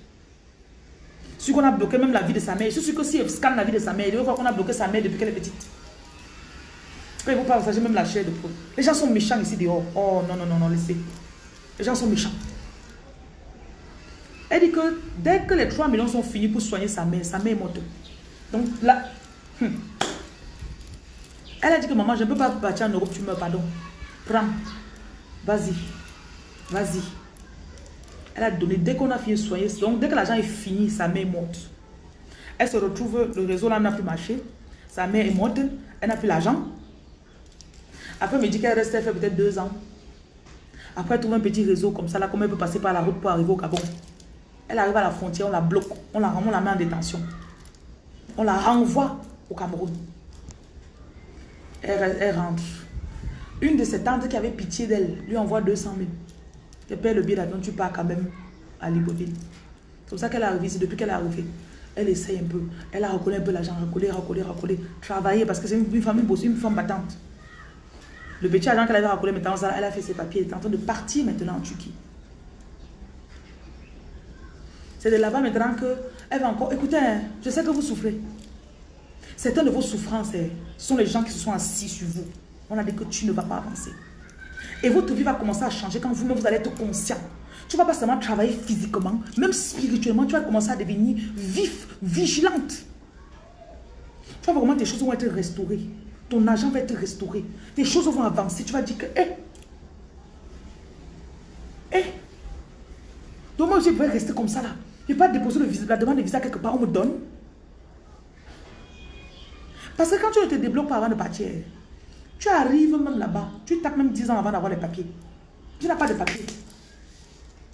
S2: Si on a bloqué même la vie de sa mère, je suis sûr que si elle scanne la vie de sa mère, il va qu'on a bloqué sa mère depuis qu'elle est petite. Quand il vous partage même la chair de poule. Les gens sont méchants ici dehors. Oh non, non, non, non, laissez. Les gens sont méchants. Elle dit que dès que les 3 millions sont finis pour soigner sa mère, sa mère est morte. Donc là, hmm. Elle a dit que maman, je ne peux pas partir en Europe, tu meurs, pardon. Prends, vas-y, vas-y. Elle a donné, dès qu'on a fini de soigner, donc dès que l'argent est fini, sa mère est morte. Elle se retrouve, le réseau là n'a plus marché. Sa mère est morte, elle n'a plus l'argent. Après, elle me dit qu'elle restait fait peut-être deux ans. Après, elle trouve un petit réseau comme ça, là, comment elle peut passer par la route pour arriver au Gabon. Elle arrive à la frontière, on la bloque, on la, on la met en détention. On la renvoie au Cameroun. Elle, rentre. Une de ses tantes qui avait pitié d'elle lui envoie 200 000. Elle paie le billet d'avion, tu pars quand même à Libreville. C'est pour ça qu'elle est arrivée ici, depuis qu'elle est arrivée. Elle essaye un peu. Elle a recollé un peu l'argent, recollé, recollé, recollé. Travailler parce que c'est une, famille une femme battante. Le petit agent qu'elle avait recollé maintenant, elle a fait ses papiers. Elle est en train de partir maintenant en Turquie. C'est de là-bas maintenant qu'elle va encore... Écoutez, hein, je sais que vous souffrez. Certaines de vos souffrances, hein, sont les gens qui se sont assis sur vous. On a dit que tu ne vas pas avancer. Et votre vie va commencer à changer quand vous-même vous allez être conscient. Tu ne vas pas seulement travailler physiquement, même spirituellement, tu vas commencer à devenir vif, vigilante. Tu vas voir comment tes choses vont être restaurées. Ton argent va être restauré. Tes choses vont avancer. Tu vas dire que, hé, hé, donc moi je vais rester comme ça là. Je vais pas déposer la demande de visa quelque part, on me donne. Parce que quand tu ne te débloques pas avant de partir, tu arrives même là-bas, tu tapes même 10 ans avant d'avoir les papiers. Tu n'as pas de papiers.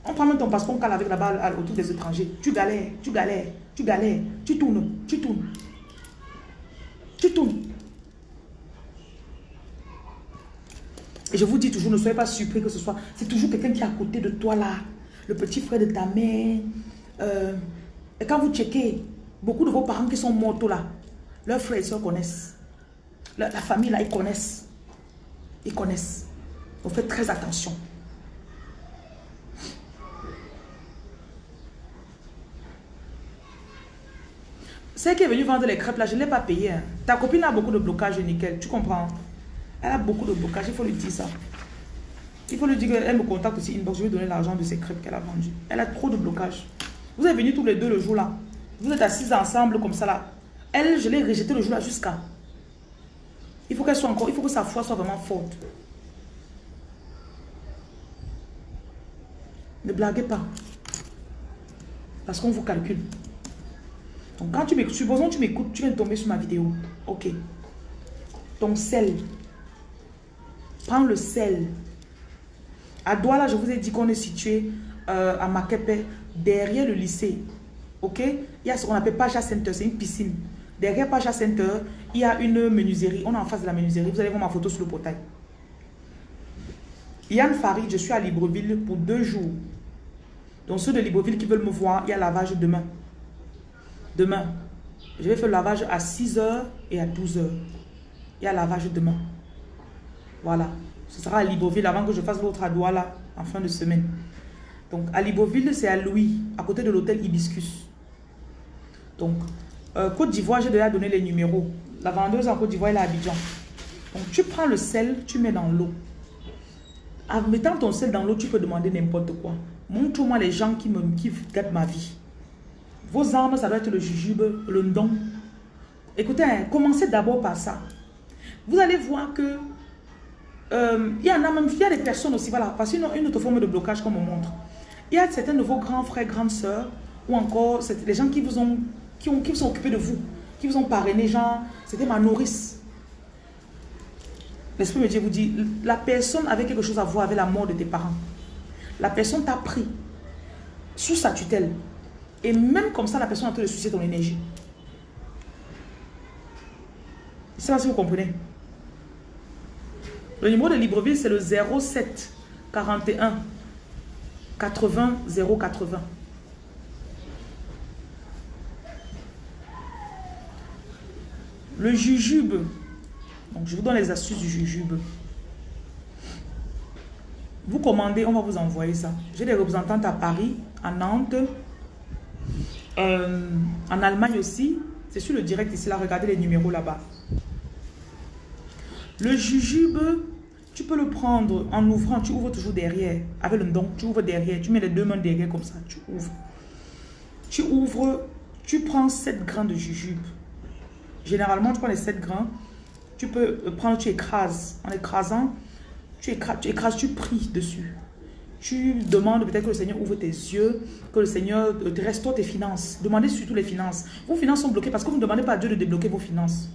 S2: On prend même ton passeport, on cale avec là-bas autour des étrangers. Tu galères, tu galères, tu galères, tu tournes, tu tournes. Tu tournes. Et je vous dis toujours, ne soyez pas surpris que ce soit. C'est toujours quelqu'un qui est à côté de toi là. Le petit frère de ta mère. Euh, et quand vous checkez, beaucoup de vos parents qui sont morts là, leurs frères et soeurs connaissent. La, famille là, ils connaissent. Ils connaissent. Donc faites très attention. Celle qui est venue vendre les crêpes là, je ne l'ai pas payé. Hein. Ta copine a beaucoup de blocage, nickel. Tu comprends? Elle a beaucoup de blocage, il faut lui dire ça. Il faut lui dire qu'elle me contacte aussi inbox, je vais donner l'argent de ses crêpes qu'elle a vendues. Elle a trop de blocage. Vous êtes venus tous les deux le jour là. Vous êtes assis ensemble comme ça là. Elle, je l'ai rejetée le jour là jusqu'à. Il faut qu'elle soit encore, il faut que sa foi soit vraiment forte. Ne blaguez pas. Parce qu'on vous calcule. Donc quand tu m'écoutes, supposons que tu m'écoutes, tu viens de tomber sur ma vidéo. Ok. Ton sel. Prends le sel. À Douala, je vous ai dit qu'on est situé euh, à Makepe, derrière le lycée. Ok? Il y a ce qu'on appelle Pacha Center, c'est une piscine. Derrière Pacha Center, il y a une menuiserie. On est en face de la menuiserie. Vous allez voir ma photo sur le portail. Yann Farid, je suis à Libreville pour deux jours. Donc ceux de Libreville qui veulent me voir, il y a lavage demain. Demain, je vais faire le lavage à 6h et à 12h. Il y a lavage demain. Voilà. Ce sera à Libreville avant que je fasse l'autre à Douala en fin de semaine. Donc à Libreville, c'est à Louis, à côté de l'hôtel Hibiscus. Donc, euh, Côte d'Ivoire, j'ai déjà donné les numéros. La vendeuse en Côte d'Ivoire, elle est à Abidjan. Donc tu prends le sel, tu mets dans l'eau. En mettant ton sel dans l'eau, tu peux demander n'importe quoi. Montre-moi les gens qui, me, qui gâtent ma vie. Vos armes, ça doit être le jujube, le don. Écoutez, hein, commencez d'abord par ça. Vous allez voir que euh, il y en a même, il y a des personnes aussi, voilà, parce qu'une une autre forme de blocage comme on montre. Il y a certains de vos grands frères, grandes sœurs, ou encore les gens qui vous ont, qui ont, qui sont occupés de vous, qui vous ont parrainé, genre, c'était ma nourrice. L'Esprit de Dieu vous dit, la personne avait quelque chose à voir avec la mort de tes parents. La personne t'a pris sous sa tutelle. Et même comme ça, la personne a train de sucer ton énergie. Je ne sais pas si vous comprenez. Le numéro de Libreville, c'est le 07 41 80 080. Le jujube. Je vous donne les astuces du jujube. Vous commandez, on va vous envoyer ça. J'ai des représentantes à Paris, à Nantes, euh, en Allemagne aussi. C'est sur le direct ici, là. Regardez les numéros là-bas. Le jujube, tu peux le prendre en ouvrant. Tu ouvres toujours derrière. Avec le don, tu ouvres derrière. Tu mets les deux mains derrière comme ça. Tu ouvres. Tu ouvres. Tu prends 7 grains de jujube. Généralement, tu prends les 7 grains. Tu peux prendre, tu écrases. En écrasant, tu écrases, tu, écrases, tu pries dessus. Tu demandes peut-être que le Seigneur ouvre tes yeux, que le Seigneur te restaure tes finances. Demandez surtout les finances. Vos finances sont bloquées parce que vous ne demandez pas à Dieu de débloquer vos finances.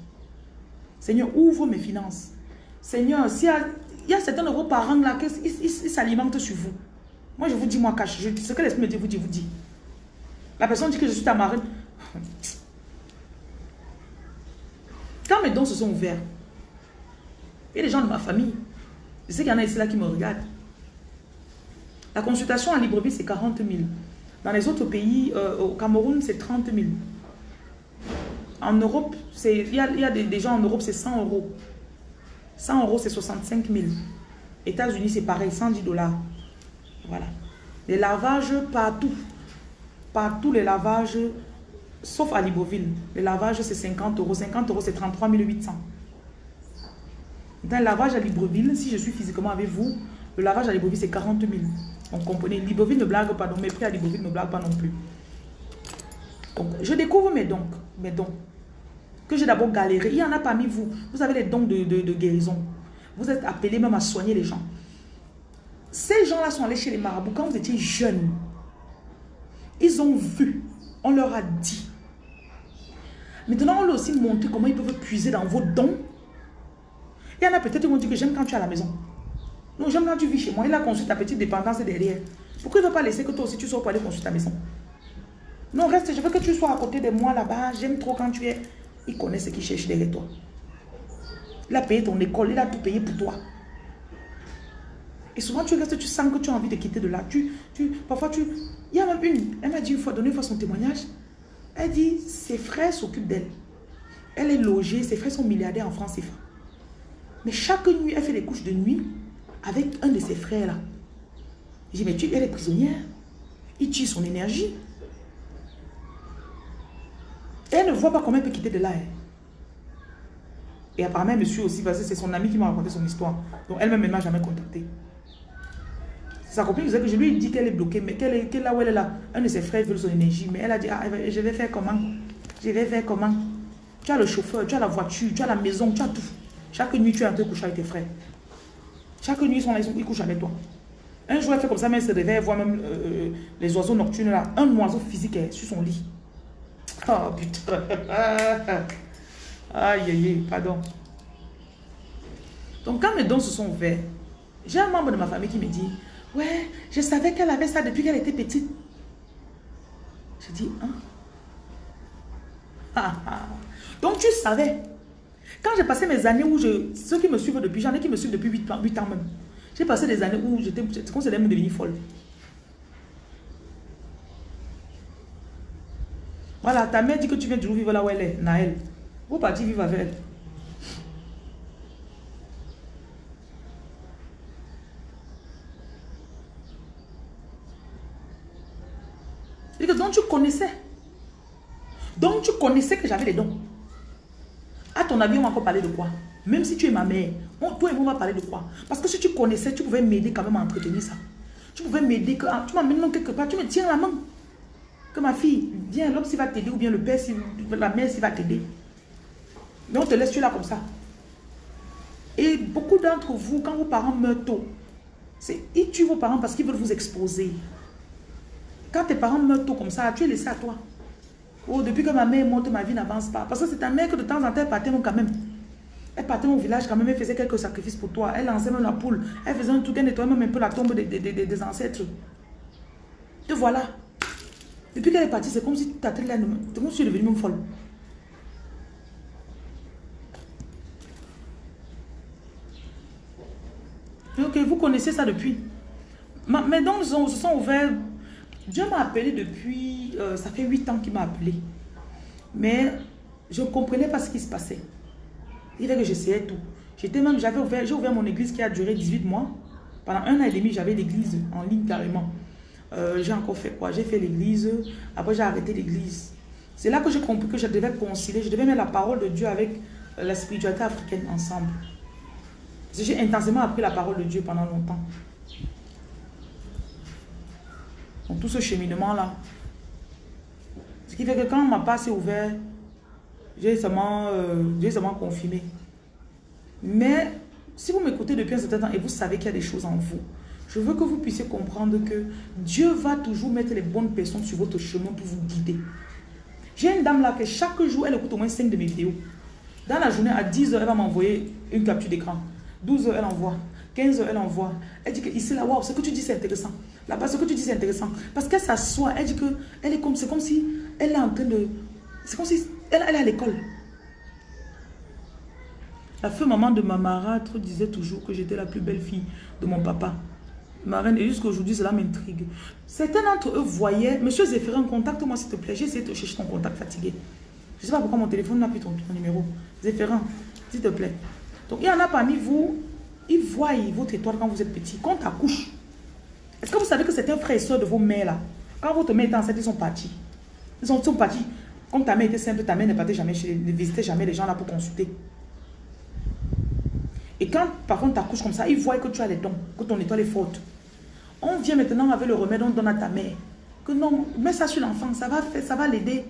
S2: Seigneur, ouvre mes finances. Seigneur, s'il y, a certains de vos parents là, ils, s'alimentent sur vous. Moi, je vous dis, moi, cache. ce que l'Esprit me dit, vous dit, vous dit. La personne dit que je suis ta marine. Quand mes dons se sont ouverts, il y a des gens de ma famille. Je sais qu'il y en a ici là qui me regardent. La consultation à Libreville, c'est 40 000. Dans les autres pays, euh, au Cameroun, c'est 30 000. En Europe, il y a, des, des, gens en Europe, c'est 100 euros. 100 euros, c'est 65 000. États-Unis, c'est pareil, 110 dollars. Voilà. Les lavages partout. Partout, les lavages, sauf à Libreville. Les lavages, c'est 50 euros. 50 euros, c'est 33 800. Dans le lavage à Libreville, si je suis physiquement avec vous, le lavage à Libreville, c'est 40 000. On comprenez Libreville ne blague pas, donc mes prix à Libreville ne blague pas non plus. Je découvre mes dons. Mes dons que j'ai d'abord galéré. Il y en a parmi vous. Vous avez les dons de, de, guérison. Vous êtes appelés même à soigner les gens. Ces gens-là sont allés chez les marabouts quand vous étiez jeune. Ils ont vu. On leur a dit. Maintenant, on leur aussi montré comment ils peuvent puiser dans vos dons. Il y en a peut-être qui vont dire que j'aime quand tu es à la maison. Non, j'aime quand tu vis chez moi. Il a construit ta petite dépendance derrière. Pourquoi il ne veut pas laisser que toi aussi tu sois pour aller construire ta maison? Non, reste, je veux que tu sois à côté de moi là-bas. J'aime trop quand tu es. Il connaît ce qu'il cherche derrière toi. Il a payé ton école, il a tout payé pour toi. Et souvent, tu restes, tu sens que tu as envie de quitter de là. Tu, tu, parfois, tu... Il y a même une, elle m'a dit une fois, donné une fois son témoignage. Elle dit, ses frères s'occupent d'elle. Elle est logée, ses frères sont milliardaires en France CFA. Mais chaque nuit, elle fait des couches de nuit avec un de ses frères là. J'ai dit, mais tu, elle est prisonnière. Il tue son énergie. Elle ne voit pas comment elle peut quitter de là. Et apparemment, elle me aussi parce que c'est son ami qui m'a raconté son histoire. Donc elle-même, elle ne m'a jamais contacté. Sa copine disait que je lui ai dit qu'elle est bloquée, mais qu'elle est, là où elle est là. Un de ses frères veut son énergie. Mais elle a dit, ah, je vais faire comment? Je vais faire comment? Tu as le chauffeur, tu as la voiture, tu as la maison, tu as tout. Chaque nuit, tu es en train de coucher avec tes frères. Chaque nuit, ils sont là, ils, couchent avec toi. Un jour, elle fait comme ça, mais elle se réveille, elle voit même euh, les oiseaux nocturnes là. Un oiseau physique est sur son lit. Oh putain. Aïe, aïe, aïe, pardon. Donc, quand mes dons se sont ouverts, j'ai un membre de ma famille qui me dit Ouais, je savais qu'elle avait ça depuis qu'elle était petite. Je dis Hein? Ah, ah. Donc, tu savais. Quand j'ai passé mes années où je. Ceux qui me suivent depuis, j'en ai qui me suivent depuis 8 ans, 8 ans même. J'ai passé des années où j'étais. J'allais me devenir folle. Voilà, ta mère dit que tu viens toujours vivre là où elle est, Naël. Vous partez vivre avec elle. Donc tu connaissais. Donc tu connaissais que j'avais les dons. À ton avis, on va encore parler de quoi? Même si tu es ma mère, on- toi et moi, on va parler de quoi? Parce que si tu connaissais, tu pouvais m'aider quand même à entretenir ça. Tu pouvais m'aider, que ah, tu m'amènes quelque part, tu me tiens la main. Que ma fille, viens, l'homme s'il va t'aider ou bien le père, la mère s'il va t'aider. Mais on te laisse tu là comme ça. Et beaucoup d'entre vous, quand vos parents meurent tôt, ils tuent vos parents parce qu'ils veulent vous exposer. Quand tes parents meurent tôt comme ça, tu es laissé à toi. Oh, depuis que ma mère est morte, ma vie n'avance pas. Parce que c'est ta mère que de temps en temps, elle partait quand même. Elle partait au village quand même, elle faisait quelques sacrifices pour toi. Elle lançait même la poule. Elle faisait un truc, elle nettoyait même un peu la tombe des, des- des- des ancêtres. Te voilà. Depuis qu'elle est partie, c'est comme si ta tête là, c'est comme si tu es devenue même folle. Ok, vous connaissez ça depuis. Ma- mes dons se sont, se sont ouverts. Dieu m'a appelé depuis... euh, ça fait 8 ans qu'il m'a appelé. Mais je ne comprenais pas ce qui se passait. Il que j'essayais tout. J'étais même, j'avais ouvert, j'ai ouvert mon église qui a duré 18 mois. Pendant un an et demi, j'avais l'église en ligne carrément. Euh, j'ai encore fait quoi? J'ai fait l'église. Après, j'ai arrêté l'église. C'est là que j'ai compris que je devais concilier. Je devais mettre la parole de Dieu avec euh, la spiritualité africaine ensemble. J'ai intensément appris la parole de Dieu pendant longtemps. Donc tout ce cheminement-là. Ce qui fait que quand ma passe est ouverte, j'ai seulement, euh, seulement confirmé. Mais si vous m'écoutez depuis un certain temps et vous savez qu'il y a des choses en vous, je veux que vous puissiez comprendre que Dieu va toujours mettre les bonnes personnes sur votre chemin pour vous guider. J'ai une dame là que chaque jour, elle écoute au moins 5 de mes vidéos. Dans la journée, à 10h, elle va m'envoyer une capture d'écran. 12h, elle envoie. 15h, elle envoie. Elle dit que ici, là, waouh, ce que tu dis, c'est intéressant. Là-bas, ce que tu dis, c'est intéressant. Parce qu'elle s'assoit, elle dit que elle est comme, c'est comme si elle est en train de. C'est comme si elle, elle est à l'école. La feu maman de ma marâtre disait toujours que j'étais la plus belle fille de mon papa. Ma reine, et jusqu'à aujourd'hui, cela m'intrigue. Certains d'entre eux voyaient, Monsieur Zéphirin, contacte-moi s'il te plaît. J'ai essayé de chercher ton contact fatigué. Je ne sais pas pourquoi mon téléphone n'a plus ton, ton numéro. Zéphirin, s'il te plaît. Donc, il y en a parmi vous, ils voient votre étoile quand vous êtes petit. Quand tu accouches, est-ce que vous savez que certains frères et soeurs de vos mères là, quand votre mère était enceinte, ils sont partis. Ils sont, ils sont partis. Comme ta mère était simple, ta mère ne partait jamais chez, ne visitait jamais les gens là pour consulter. Et quand par contre tu accouches comme ça, ils voient que tu as les dons, que ton étoile est forte. On vient maintenant avec le remède, on donne à ta mère. Que non, mets ça sur l'enfant, ça va faire, ça va l'aider.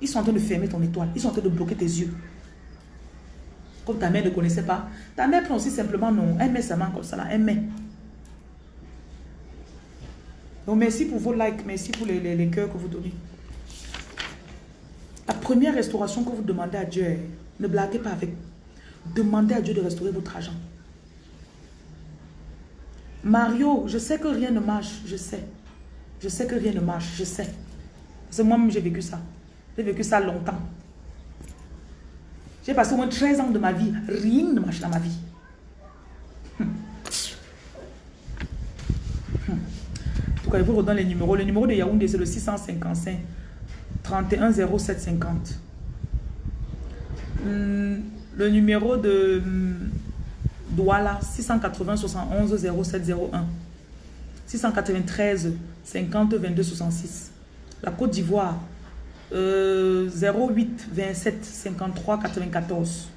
S2: Ils sont en train de fermer ton étoile, ils sont en train de bloquer tes yeux. Comme ta mère ne connaissait pas. Ta mère prend aussi simplement non, elle met sa main comme ça là, elle met. Donc, merci pour vos likes. Merci pour les, les, les cœurs que vous donnez. La première restauration que vous demandez à Dieu, ne blaguez pas avec. Demandez à Dieu de restaurer votre argent. Mario, je sais que rien ne marche, je sais. Je sais que rien ne marche, je sais. C'est moi-même, j'ai vécu ça. J'ai vécu ça longtemps. J'ai passé au moins 13 ans de ma vie. Rien ne marche dans ma vie. Hum. Hum. Vous redonne les numéros? Le numéro de Yaoundé, c'est le 655 31 07 50. Le numéro de hum, Douala, 680 71 0701. 693 50 22 66. La Côte d'Ivoire, euh, 08 27 53 94.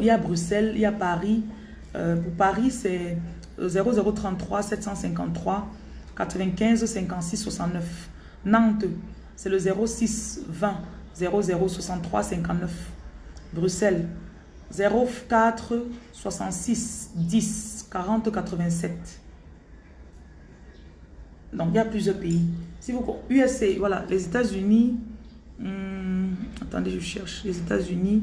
S2: Il y a Bruxelles, il y a Paris. Euh, pour Paris, c'est 0033 753 95 56 69. Nantes, c'est le 06 20 00 63 59. Bruxelles, 04 66 10 40 87. Donc, il y a plusieurs pays. Si vous... USA, voilà, les États-Unis... Hmm, attendez, je cherche. Les États-Unis...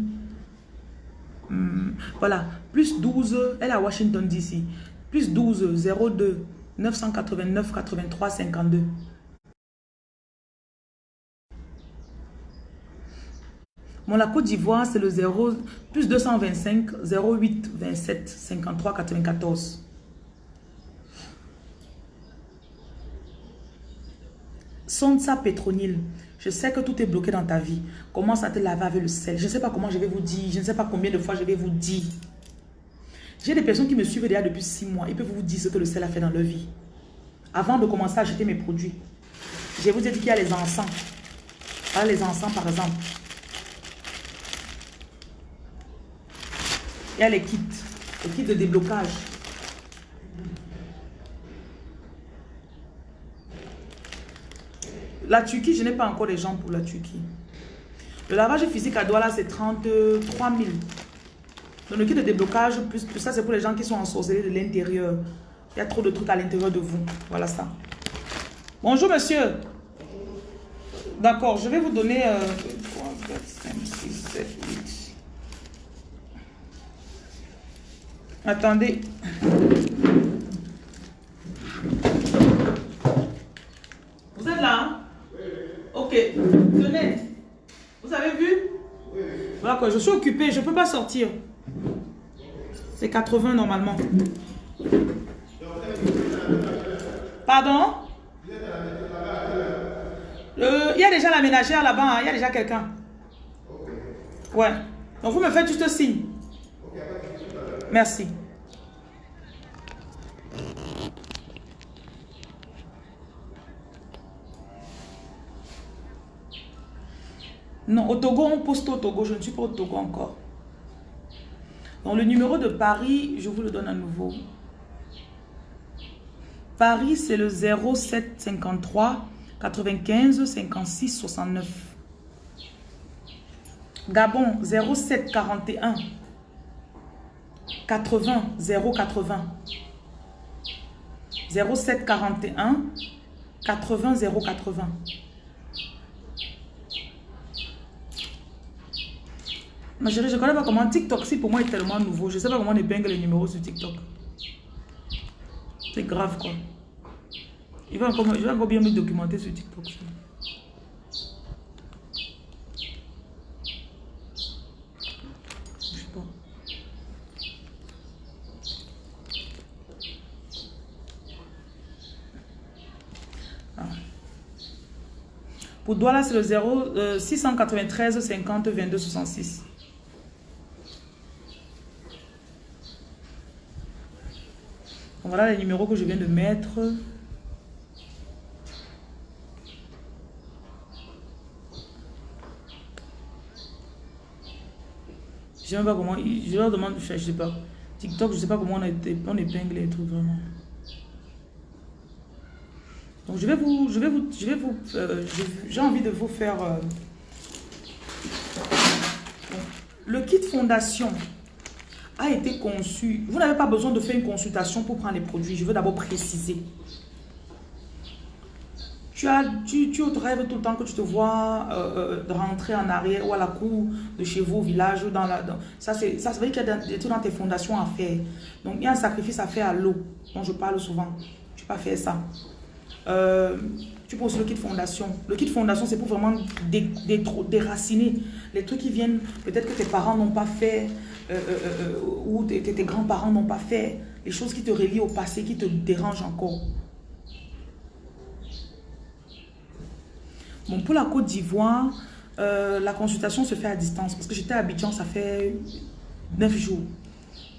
S2: Hmm, voilà, plus 12, elle est à Washington, D.C. Plus 12, 02, 989, 83, 52. Bon, la Côte d'Ivoire, c'est le 0, plus 225, 08, 27, 53, 94. Sonsa Pétronil, je sais que tout est bloqué dans ta vie. Commence à te laver avec le sel? Je ne sais pas comment je vais vous dire. Je ne sais pas combien de fois je vais vous dire. J'ai des personnes qui me suivent déjà depuis 6 mois. Ils peuvent vous dire ce que le sel a fait dans leur vie. Avant de commencer à acheter mes produits, je vous ai dit qu'il y a les encens. Les encens par exemple. Il y a les kits, les kits de déblocage. La Turquie, je n'ai pas encore les gens pour la Turquie. Le lavage physique à Douala, c'est 33 000. Donc le kit de déblocage, plus, ça, c'est pour les gens qui sont ensorcelés de l'intérieur. Il y a trop de trucs à l'intérieur de vous. Voilà ça. Bonjour, monsieur. D'accord, je vais vous donner... Euh, 3, 4, 5, 6, 7, 8. Attendez. Vous êtes là hein? Ok. Tenez. Vous avez vu? Quoi, je suis occupée, je ne peux pas sortir. C'est 80 normalement. Pardon? Euh, Il y a déjà la ménagère là-bas, hein. il y a déjà quelqu'un. Ouais. Donc vous me faites juste signe. Merci. Non, au Togo, on poste au Togo. Je ne suis pas au Togo encore. Donc, le numéro de Paris, je vous le donne à nouveau. Paris, c'est le 0753 95 56 69. Gabon, 0741 80 080. 0741 80 080. Chérie, je ne connais pas comment TikTok, si pour moi, est tellement nouveau. Je ne sais pas comment on épingle les numéros sur TikTok. C'est grave, quoi. Il va encore, bien me documenter sur TikTok. Je sais pas. Ah. Pour Douala, c'est le 0 euh, 693 50 22 66. Voilà les numéros que je viens de mettre. Je ne sais pas comment, je leur demande, je sais pas. TikTok, je ne sais pas comment on, on épingle les trucs vraiment. Donc je vais vous, je vais vous, je vais vous, euh, j'ai envie de vous faire euh, le kit fondation. A été conçu. Vous n'avez pas besoin de faire une consultation pour prendre les produits. Je veux d'abord préciser. Tu, as, tu, tu rêves tout le temps que tu te vois euh, euh, rentrer en arrière ou à la cour de chez vous, au village. Dans la, ça, ça, ça veut dire qu'il y a des trucs dans tes fondations à faire. Donc, il y a un sacrifice à faire à l'eau, dont je parle souvent. Tu peux pas faire ça. Euh, tu poses le kit fondation. Le kit fondation, c'est pour vraiment déraciner les trucs qui viennent, peut-être que tes parents n'ont pas fait, euh, euh, ou tes, tes grands-parents n'ont pas fait, les choses qui te relient au passé, qui te dérangent encore. Bon, pour la Côte d'Ivoire, la consultation se fait à distance parce que j'étais à Abidjan, ça fait 9 jours.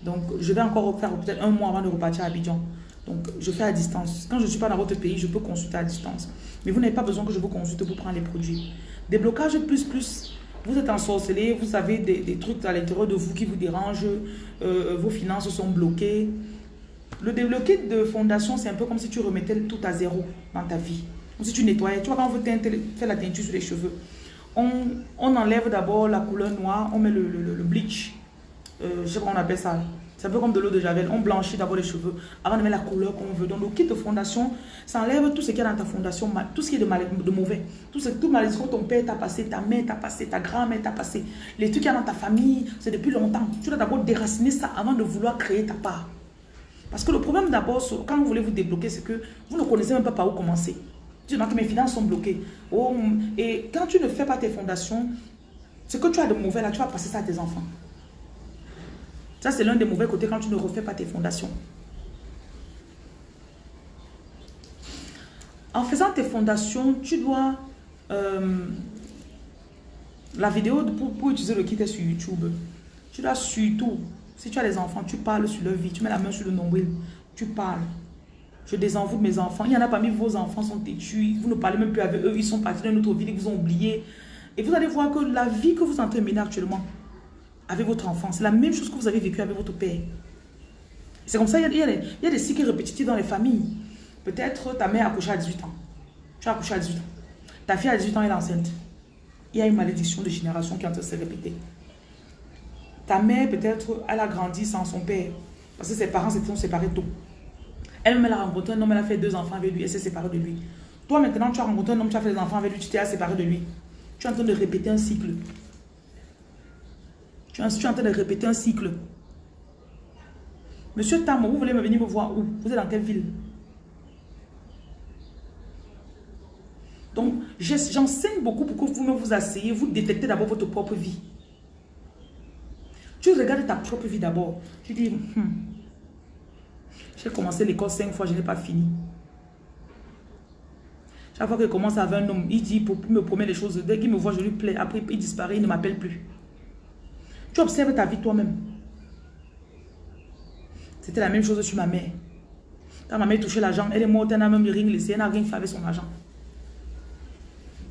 S2: Donc, je vais encore faire peut-être un mois avant de repartir à Abidjan. Donc, je fais à distance. Quand je ne suis pas dans votre pays, je peux consulter à distance. Mais vous n'avez pas besoin que je vous consulte pour prendre les produits. Déblocage plus plus. Vous êtes ensorcelé, vous avez des, trucs à l'intérieur de vous qui vous dérangent, euh, vos finances sont bloquées. Le débloqué de fondation, c'est un peu comme si tu remettais tout à zéro dans ta vie. Comme si tu nettoyais. Tu vois, quand on veut faire la teinture sur les cheveux, on, enlève d'abord la couleur noire, on met le, bleach. Euh, je sais pas on appelle ça. C'est un peu comme de l'eau de Javel. On blanchit d'abord les cheveux avant de mettre la couleur qu'on veut. Donc, le kit de fondation, ça enlève tout ce qu'il y a dans ta fondation, tout ce qui est de, mauvais. Tout ce tout mal, que ton père t'a passé, ta mère t'a passé, ta grand-mère t'a passé. Les trucs qu'il y a dans ta famille, c'est depuis longtemps. Tu dois d'abord déraciner ça avant de vouloir créer ta part. Parce que le problème d'abord, quand vous voulez vous débloquer, c'est que vous ne connaissez même pas par où commencer. Tu dis que mes finances sont bloquées. Oh, et quand tu ne fais pas tes fondations, ce que tu as de mauvais là, tu vas passer ça à tes enfants. Ça, c'est l'un des mauvais côtés quand tu ne refais pas tes fondations. En faisant tes fondations, tu dois... Euh, la vidéo pour, utiliser le kit est sur YouTube. Tu dois surtout, si tu as des enfants, tu parles sur leur vie. Tu mets la main sur le nombril. Tu parles. Je désenvoûte mes enfants. Il y en a parmi vos enfants sont têtus. Vous ne parlez même plus avec eux. Ils sont partis dans autre vie. Ils vous ont oublié. Et vous allez voir que la vie que vous êtes en train de mener actuellement, avec votre enfant. C'est la même chose que vous avez vécu avec votre père. C'est comme ça, il y, a, des, cycles répétitifs dans les familles. Peut-être ta mère a accouché à 18 ans. Tu as accouché à 18 ans. Ta fille à 18 ans, elle est enceinte. Il y a une malédiction de génération qui est en train de se répéter. Ta mère, peut-être, elle a grandi sans son père. Parce que ses parents s'étaient séparés tôt. Elle-même, elle a rencontré un homme, elle a fait deux enfants avec lui, elle s'est séparée de lui. Toi, maintenant, tu as rencontré un homme, tu as fait des enfants avec lui, tu t'es séparé de lui. Tu es en train de répéter un cycle. Tu es en train de répéter un cycle. Monsieur Tam, vous voulez venir me voir où? Vous êtes dans quelle ville? Donc, j'enseigne beaucoup pour que vous-même vous asseyez, vous détectez d'abord votre propre vie. Tu regardes ta propre vie d'abord. Tu dis, hmm, j'ai commencé l'école cinq fois, je n'ai pas fini. Chaque fois qu'il commence avec un homme, il dit, pour me promet les choses, dès qu'il me voit, je lui plais. Après, il disparaît, il ne m'appelle plus. Tu observes ta vie toi-même. C'était la même chose sur ma mère. Quand ma mère touchait l'argent, elle est morte, elle n'a même rien laissé, elle n'a rien fait avec son argent.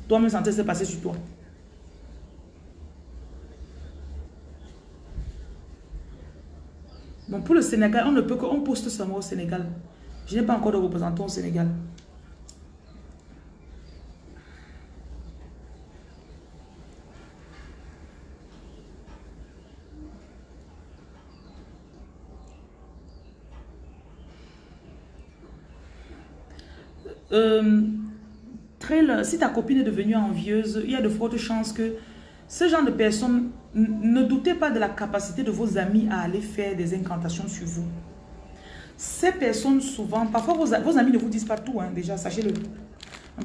S2: Toi-même, sentais se passer sur toi. Bon, pour le Sénégal, on ne peut qu'on poste seulement au Sénégal. Je n'ai pas encore de représentant au Sénégal. Euh, très, si ta copine est devenue envieuse, il y a de fortes chances que ce genre de personnes, ne doutez pas de la capacité de vos amis à aller faire des incantations sur vous. Ces personnes, souvent, parfois vos, amis ne vous disent pas tout, hein, déjà, sachez-le.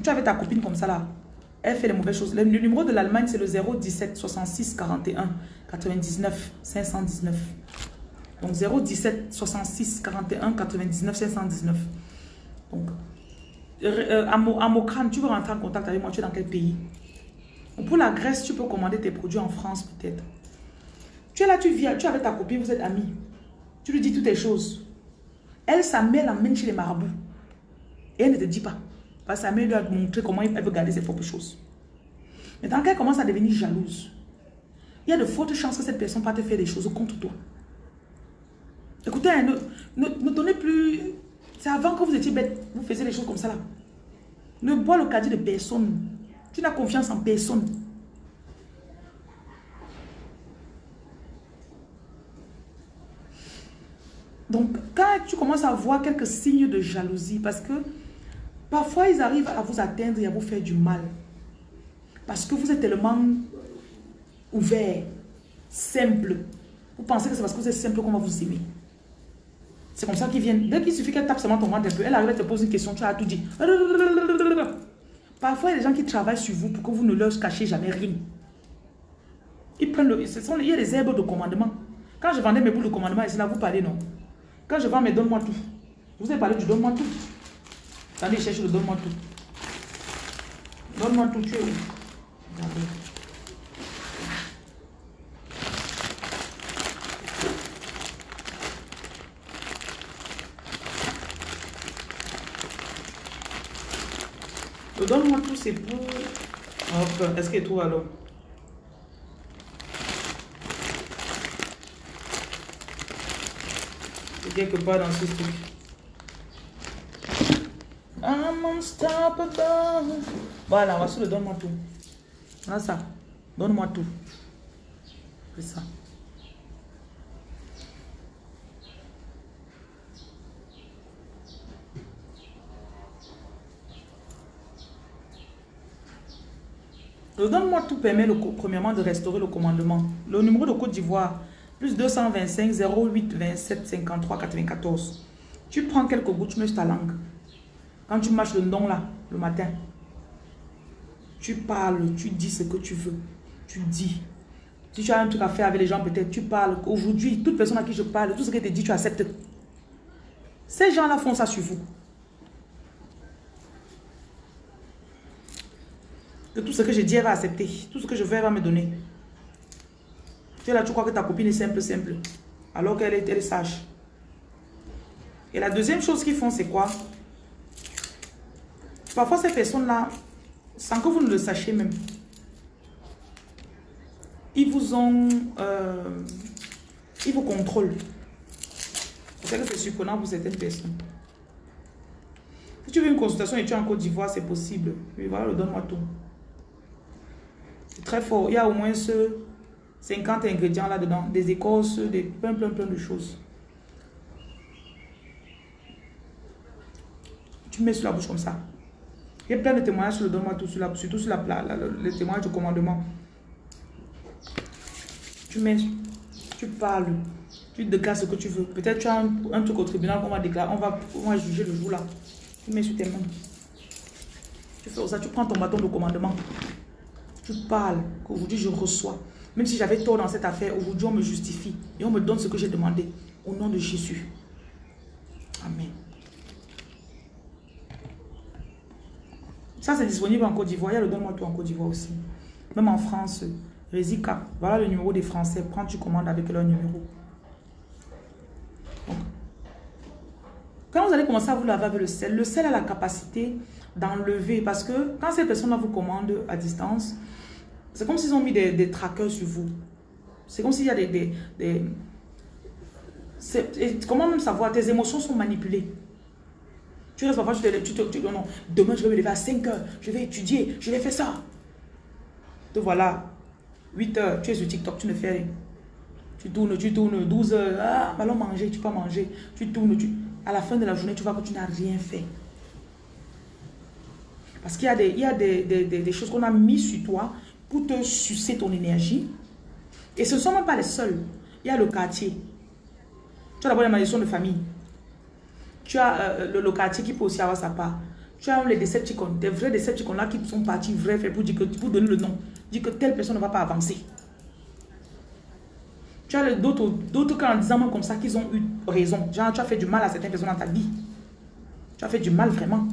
S2: Tu avais ta copine comme ça là, elle fait les mauvaises choses. Le, numéro de l'Allemagne, c'est le 017 66 41 99 519. Donc 017 66 41 99 519. Donc euh, à, Mokran, tu veux rentrer en contact avec moi, tu es dans quel pays? Pour la Grèce, tu peux commander tes produits en France peut-être. Tu es là, tu viens, tu es avec ta copine, vous êtes amis. Tu lui dis toutes les choses. Elle, sa mère l'amène chez les marabouts. Et elle ne te dit pas. Parce que sa mère lui a montré comment elle veut garder ses propres choses. Mais tant qu'elle commence à devenir jalouse, il y a de fortes chances que cette personne va te faire des choses contre toi. Écoutez, ne, ne, ne donnez plus c'est avant que vous étiez bête, vous faisiez les choses comme ça là. Ne bois le caddie de personne. Tu n'as confiance en personne. Donc, quand tu commences à voir quelques signes de jalousie, parce que parfois ils arrivent à vous atteindre et à vous faire du mal. Parce que vous êtes tellement ouvert, simple. Vous pensez que c'est parce que vous êtes simple qu'on va vous aimer. C'est comme ça qu'ils viennent. Dès qu'il suffit qu'elle tape seulement ton ventre un peu, elle arrive à te poser une question, tu as tout dit. Parfois, il y a des gens qui travaillent sur vous pour que vous ne leur cachiez jamais rien. Ils prennent le, ce sont, il y a des herbes de commandement. Quand je vendais mes boules de commandement, c'est là vous parlez, non? Quand je vends mes donne-moi tout. vous avez parlé du donne-moi tout. Attendez, cherche le donne-moi tout. Donne-moi tout, tu es où? Donne-moi tout, c'est pour... Hop, est-ce que tout alors? C'est quelque part dans ce truc. I'm unstoppable. Voilà, voici le donne-moi tout. Voilà ça. Donne-moi tout. C'est ça. Le donne-moi tout permet le, premièrement de restaurer le commandement. Le numéro de Côte d'Ivoire, plus 225 08 27 53 94. Tu prends quelques gouttes, tu mets ta langue. Quand tu marches le nom là, le matin, tu parles, tu dis ce que tu veux. Tu dis. Si tu as un truc à faire avec les gens, peut-être, tu parles. Aujourd'hui, toute personne à qui je parle, tout ce que tu dit, tu acceptes. Ces gens-là font ça sur vous. Tout ce que je dis, elle va accepter. Tout ce que je fais, elle va me donner. Tu là, tu crois que ta copine est simple, simple. Alors qu'elle est, elle sage. Et la deuxième chose qu'ils font, c'est quoi? Parfois, ces personnes-là, sans que vous ne le sachiez même, ils vous ont... Euh, ils vous contrôlent. C'est que c'est surprenant pour certaines personnes. Si tu veux une consultation et tu es en Côte d'Ivoire, c'est possible. Mais voilà, donne-moi tout très fort. Il y a au moins ce 50 ingrédients là-dedans. Des écorces, des plein, plein, plein de choses. Tu mets sur la bouche comme ça. Il y a plein de témoignages sur le donne-moi tout, sur la, surtout sur la, la, le témoignage du commandement. Tu mets, tu parles, tu déclares ce que tu veux. Peut-être tu as un, truc au tribunal qu'on va déclarer, on va, on va juger le jour là. Tu mets sur tes mains. Tu fais ça, tu prends ton bâton de commandement. Tu parles qu'aujourd'hui je reçois. Même si j'avais tort dans cette affaire, aujourd'hui on me justifie et on me donne ce que j'ai demandé. Au nom de Jésus. Amen. Ça, c'est disponible en Côte d'Ivoire. Il y a le Donne-moi tout en Côte d'Ivoire aussi. Même en France, Résika. Voilà le numéro des Français. Prends, tu commandes avec leur numéro. quand vous allez commencer à vous laver avec le sel, le sel a la capacité d'enlever. Parce que quand ces personnes vous commandent à distance, c'est comme s'ils ont mis des, des trackers sur vous. C'est comme s'il y a des... des, comment même savoir? Tes émotions sont manipulées. Tu restes parfois, tu te, tu, te, non, demain je vais me lever à 5 heures, je vais étudier, je vais faire ça. Te voilà, 8 heures, tu es sur TikTok, tu ne fais rien. Tu tournes, tu tournes, 12 heures, ah, allons manger, tu peux manger, tu tournes, tu... à la fin de la journée, tu vois que tu n'as rien fait. Parce qu'il y a des, il y a des, des, des choses qu'on a mis sur toi pour te sucer ton énergie. Et ce ne sont même pas les seuls. Il y a le quartier. Tu as d'abord la malédiction de famille. Tu as euh, le, le, quartier qui peut aussi avoir sa part. Tu as les Decepticons, des vrais Decepticons là qui sont partis vrais pour, dire que, pour donner le nom. Dire que telle personne ne va pas avancer. Tu as d'autres en disant comme ça qu'ils ont eu raison. Genre, tu as fait du mal à certaines personnes dans ta vie. Tu as fait du mal vraiment.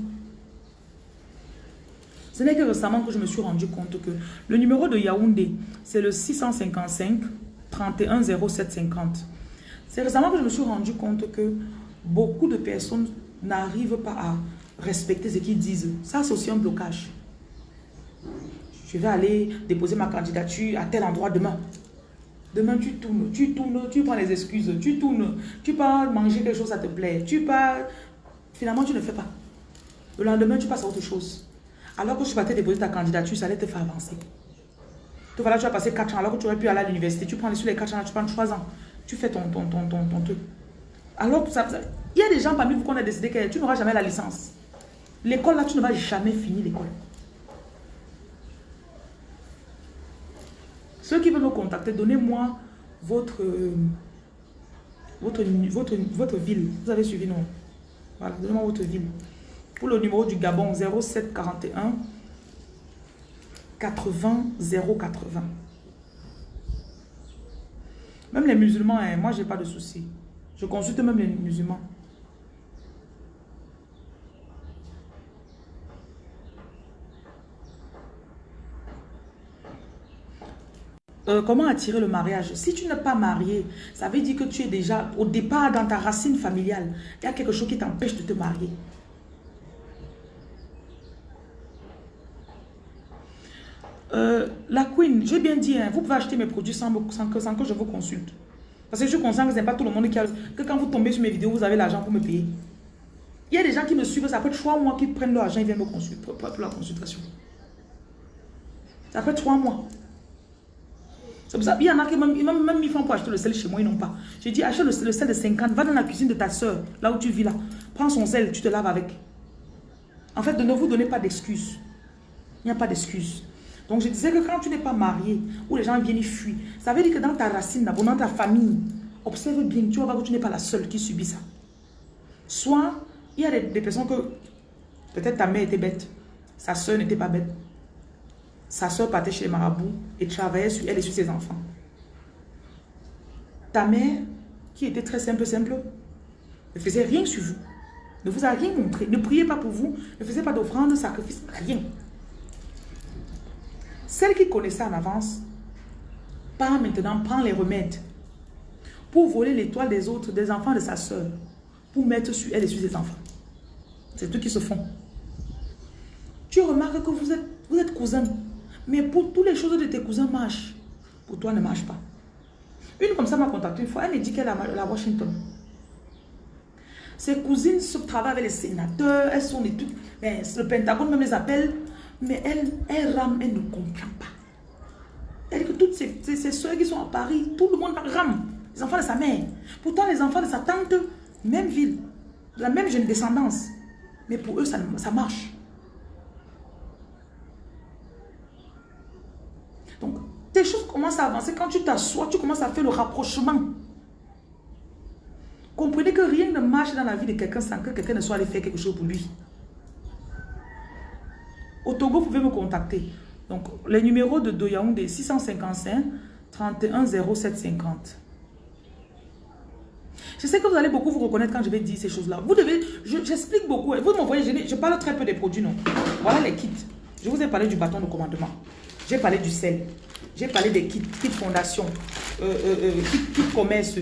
S2: Ce n'est que récemment que je me suis rendu compte que le numéro de Yaoundé, c'est le 655 31 0750. C'est récemment que je me suis rendu compte que beaucoup de personnes n'arrivent pas à respecter ce qu'ils disent. Ça, c'est aussi un blocage. Je vais aller déposer ma candidature à tel endroit demain. Demain, tu tournes, tu tournes, tu prends les excuses, tu tournes, tu pars manger quelque chose, ça te plaît, tu pars... Finalement, tu ne fais pas. Le lendemain, tu passes à autre chose. Alors que tu te déposer ta candidature, ça allait te faire avancer. Tu voilà, tu vas passer 4 ans alors que tu aurais pu aller à l'université. Tu prends sur les 4 ans, tu prends 3 ans. Tu fais ton, ton, ton, ton, truc. Alors, ça, ça- il y a des gens parmi vous qu'on a décidé que tu n'auras jamais la licence. L'école, là, tu ne vas jamais finir l'école. Ceux qui veulent me contacter, donnez-moi votre, euh, votre, votre, votre ville. Vous avez suivi, non? Voilà, donnez-moi votre ville. Le numéro du Gabon, 07 41 80 080. Même les musulmans, hein, moi, j'ai pas de souci. Je consulte même les musulmans. Euh, comment attirer le mariage? Si tu n'es pas marié, ça veut dire que tu es déjà au départ dans ta racine familiale. Il y a quelque chose qui t'empêche de te marier. Euh, la queen, j'ai bien dit, hein, vous pouvez acheter mes produits sans, que, je vous consulte. Parce que je suis conscient que ce n'est pas tout le monde qui a... Que quand vous tombez sur mes vidéos, vous avez l'argent pour me payer. Il y a des gens qui me suivent, ça fait trois mois qu'ils prennent leur argent, ils viennent me consulter pour, pour- la consultation. Ça fait trois mois. C'est pour ça, il y en a qui même, ils même mis francs pour acheter le sel chez moi, ils n'ont pas. J'ai dit, achète le, le sel de 50, va dans la cuisine de ta soeur, là où tu vis là. Prends son sel, tu te laves avec. En fait, ne vous donnez pas d'excuses. Il n'y a pas d'excuses. Donc, je disais que quand tu n'es pas marié, ou les gens viennent y fuient, ça veut dire que dans ta racine, dans ta famille, observe bien, tu vas voir que tu n'es pas la seule qui subit ça. Soit, il y a des, des personnes que, peut-être ta mère était bête, sa soeur n'était pas bête. Sa soeur partait chez les marabouts et travaillait sur elle et sur ses enfants. Ta mère, qui était très simple, simple, ne faisait rien sur vous. Ne vous a rien montré. Ne priez pas pour vous. Ne faisait pas d'offrande, de sacrifice, rien. Celle qui connaissait en avance, part maintenant, prend les remèdes pour voler l'étoile des autres, des enfants de sa soeur, pour mettre sur elle et sur ses enfants. C'est tout qui se font. Tu remarques que vous êtes, vous cousins, mais pour toutes les choses de tes cousins marchent. Pour toi, ne marche pas. Une comme ça m'a contacté une fois, elle me dit qu'elle est à Washington. Ses cousines se travaillent avec les sénateurs, elles sont des trucs, le Pentagone même les appelle, mais elle, elle rame, elle ne comprend pas. Elle que toutes ses, soeurs qui sont à Paris, tout le monde rame. Les enfants de sa mère. Pourtant, les enfants de sa tante, même ville, la même jeune descendance. Mais pour eux, ça, ça marche. Donc, tes choses commencent à avancer. Quand tu t'assois, tu commences à faire le rapprochement. Comprenez que rien ne marche dans la vie de quelqu'un sans que quelqu'un ne soit allé faire quelque chose pour lui. Au Togo, vous pouvez me contacter. Donc, les numéros de Doyaoundé 655 31 0750. Je sais que vous allez beaucoup vous reconnaître quand je vais dire ces choses-là. Vous devez, je- j'explique beaucoup. Vous m'envoyez, je, je parle très peu des produits, non. Voilà les kits. Je vous ai parlé du bâton de commandement. J'ai parlé du sel. J'ai parlé des kits, kits fondation, euh, euh, euh, kits, kits commerce.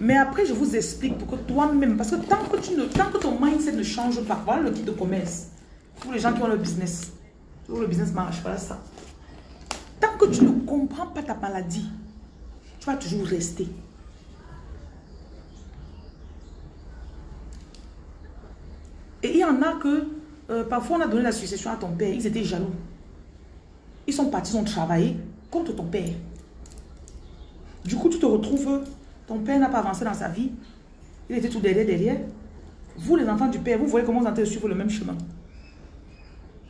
S2: Mais après, je vous explique pour que toi-même, parce que tant que, tu ne, tant que ton mindset ne change pas, voilà le kit de commerce. Pour les gens qui ont le business. Le business marche, voilà ça. Tant que tu ne comprends pas ta maladie, tu vas toujours rester. Et il y en a que, euh, parfois on a donné la succession à ton père, ils étaient jaloux. Ils sont partis, ils ont travaillé contre ton père. Du coup, tu te retrouves, ton père n'a pas avancé dans sa vie, il était tout derrière, derrière. Vous, les enfants du père, vous voyez comment vous êtes suivre le même chemin.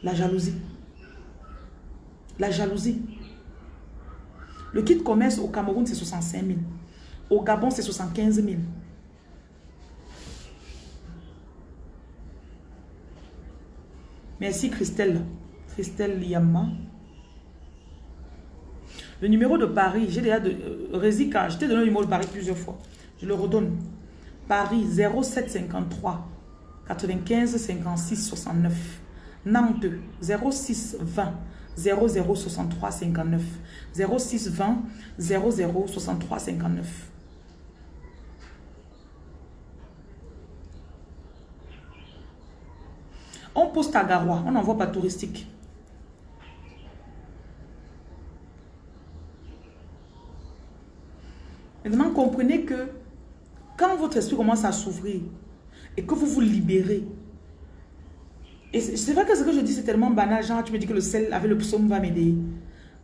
S2: La jalousie. La jalousie. Le kit commerce au Cameroun, c'est 65 000. Au Gabon, c'est 75 000. Merci Christelle. Christelle Liamma. Le numéro de Paris, j'ai déjà de euh, Résika, je t'ai donné le numéro de Paris plusieurs fois. Je le redonne. Paris 0753 95 56 69. Nantes 06 20 00 63 59. 06 20 00 63 59. On poste à Garoua, on n'envoie pas touristique. Maintenant, comprenez que quand votre esprit commence à s'ouvrir et que vous vous libérez, et c'est vrai que ce que je dis, c'est tellement banal, genre tu me dis que le sel avec le psaume va m'aider.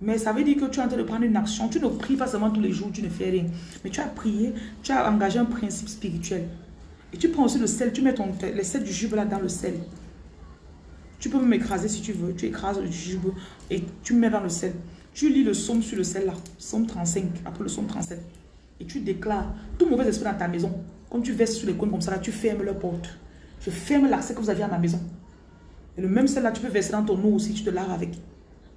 S2: Mais ça veut dire que tu es en train de prendre une action. Tu ne pries pas seulement tous les jours, tu ne fais rien. Mais tu as prié, tu as engagé un principe spirituel. Et tu prends aussi le sel, tu mets ton, les sel du jujube là dans le sel. Tu peux même écraser si tu veux. Tu écrases le jujube et tu mets dans le sel. Tu lis le somme sur le sel là. Somme 35, après le somme 37. Et tu déclares tout mauvais esprit dans ta maison. Comme tu verses sur les coins comme ça là, tu fermes leur porte. Je ferme l'accès que vous aviez à ma maison. Et le même sel là, tu peux verser dans ton eau aussi, tu te laves avec.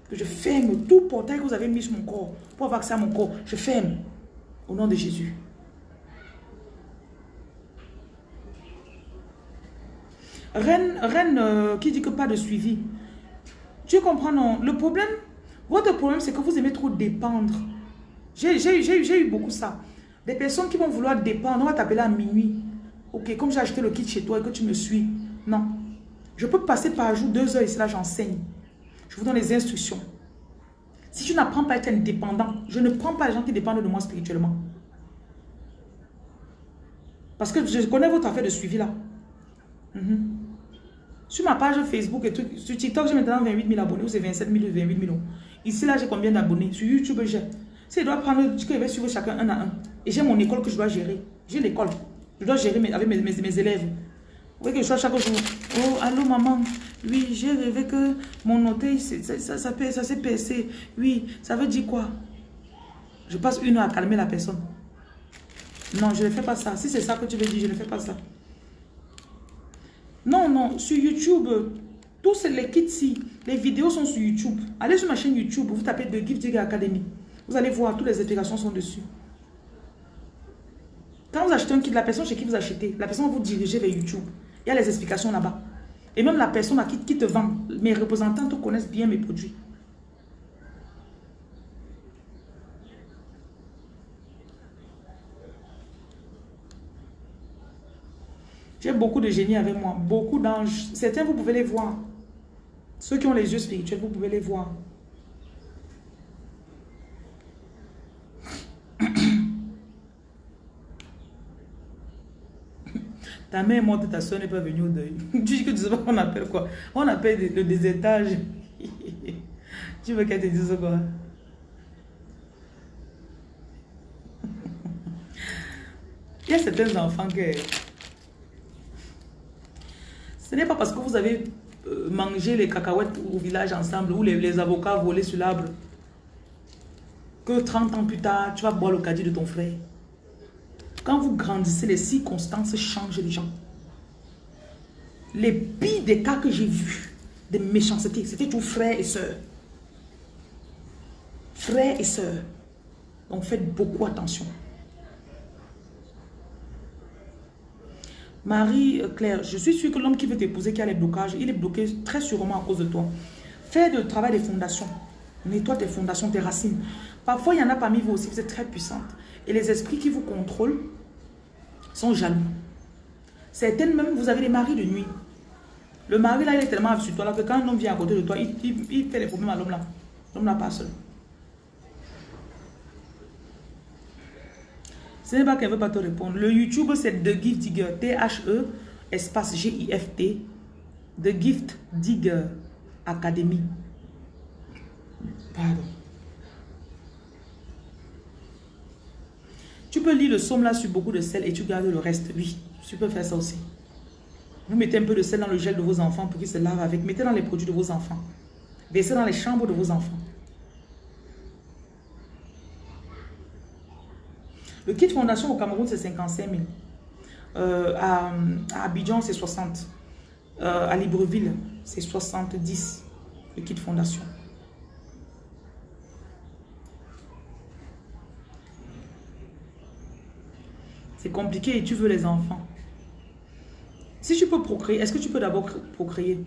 S2: Que je ferme tout portail que vous avez mis sur mon corps pour avoir accès à mon corps. Je ferme. Au nom de Jésus. Reine, reine euh, qui dit que pas de suivi. Tu comprends, non? Le problème, votre problème, c'est que vous aimez trop dépendre. J'ai eu beaucoup ça. Des personnes qui vont vouloir dépendre, on va t'appeler à minuit. Ok, comme j'ai acheté le kit chez toi et que tu me suis. Non. Je peux passer par jour deux heures ici, là, j'enseigne. Je vous donne les instructions. Si tu n'apprends pas à être indépendant, je ne prends pas les gens qui dépendent de moi spirituellement. Parce que je connais votre affaire de suivi là. Mhm. Sur ma page Facebook et tout, sur TikTok, j'ai maintenant 28 000 abonnés, ou c'est 27 000 ou 28 000. Ici, là, j'ai combien d'abonnés? Sur YouTube, j'ai. Si je dois prendre, je vais suivre chacun un à un. Et j'ai mon école que je dois gérer. J'ai l'école. Je dois gérer avec mes, mes, élèves. Vous voyez que je sois chaque jour. Oh, allô maman. Oui, j'ai rêvé que mon orteil, ça, ça, s'est percé. Oui, ça veut dire quoi? Je passe une heure à calmer la personne. Non, je ne fais pas ça. Si c'est ça que tu veux dire, je ne fais pas ça. Non, non, sur YouTube, tous les kits-ci, les vidéos sont sur YouTube. Allez sur ma chaîne YouTube, vous tapez The Gift Digger Academy. Vous allez voir, toutes les explications sont dessus. Quand vous achetez un kit, la personne chez qui vous achetez, la personne vous diriger vers YouTube. Il y a les explications là-bas. Et même la personne à qui, qui te vend, mes représentants te connaissent bien mes produits. J'ai beaucoup de génies avec moi, beaucoup d'anges. Certains, vous pouvez les voir. Ceux qui ont les yeux spirituels, vous pouvez les voir. Ta mère est morte, ta soeur n'est pas venue au deuil. tu dis que tu sais pas qu'on appelle quoi? On appelle le désétage. tu veux qu'elle te dise quoi? Il y a certains enfants que ce n'est pas parce que vous avez euh, mangé les cacahuètes au village ensemble ou les, avocats volés sur l'arbre que 30 ans plus tard, tu vas boire le caddie de ton frère. Quand vous grandissez, les circonstances changent les gens. Les pires des cas que j'ai vus, de méchanceté, c'était tout frère et soeur. Frère et soeur. Donc faites beaucoup attention. Marie-Claire, je suis sûre que l'homme qui veut t'épouser, qui a les blocages, il est bloqué très sûrement à cause de toi. Fais le travail des fondations. Nettoie tes fondations, tes racines. Parfois, il y en a parmi vous aussi, vous êtes très puissante. Et les esprits qui vous contrôlent sont jaloux. Certaines même, vous avez des maris de nuit. Le mari là, il est tellement sur toi là, que quand un homme vient à côté de toi, il, fait des problèmes à l'homme là. L'homme là pas seul. Ce n'est pas qu'elle ne veut pas te répondre. Le YouTube, c'est The Gift Digger. T-H-E, espace G-I-F-T. The Gift Digger Academy. Pardon. Tu peux lire le somme là sur beaucoup de sel et tu gardes le reste. Oui, tu peux faire ça aussi. Vous mettez un peu de sel dans le gel de vos enfants pour qu'ils se lavent avec. Mettez dans les produits de vos enfants. Versez dans les chambres de vos enfants. Le kit fondation au Cameroun, c'est 55 000. Euh, à, Abidjan, c'est 60. Euh, à Libreville, c'est 70. Le kit fondation. C'est compliqué et tu veux les enfants. Si tu peux procréer, est-ce que tu peux d'abord procréer?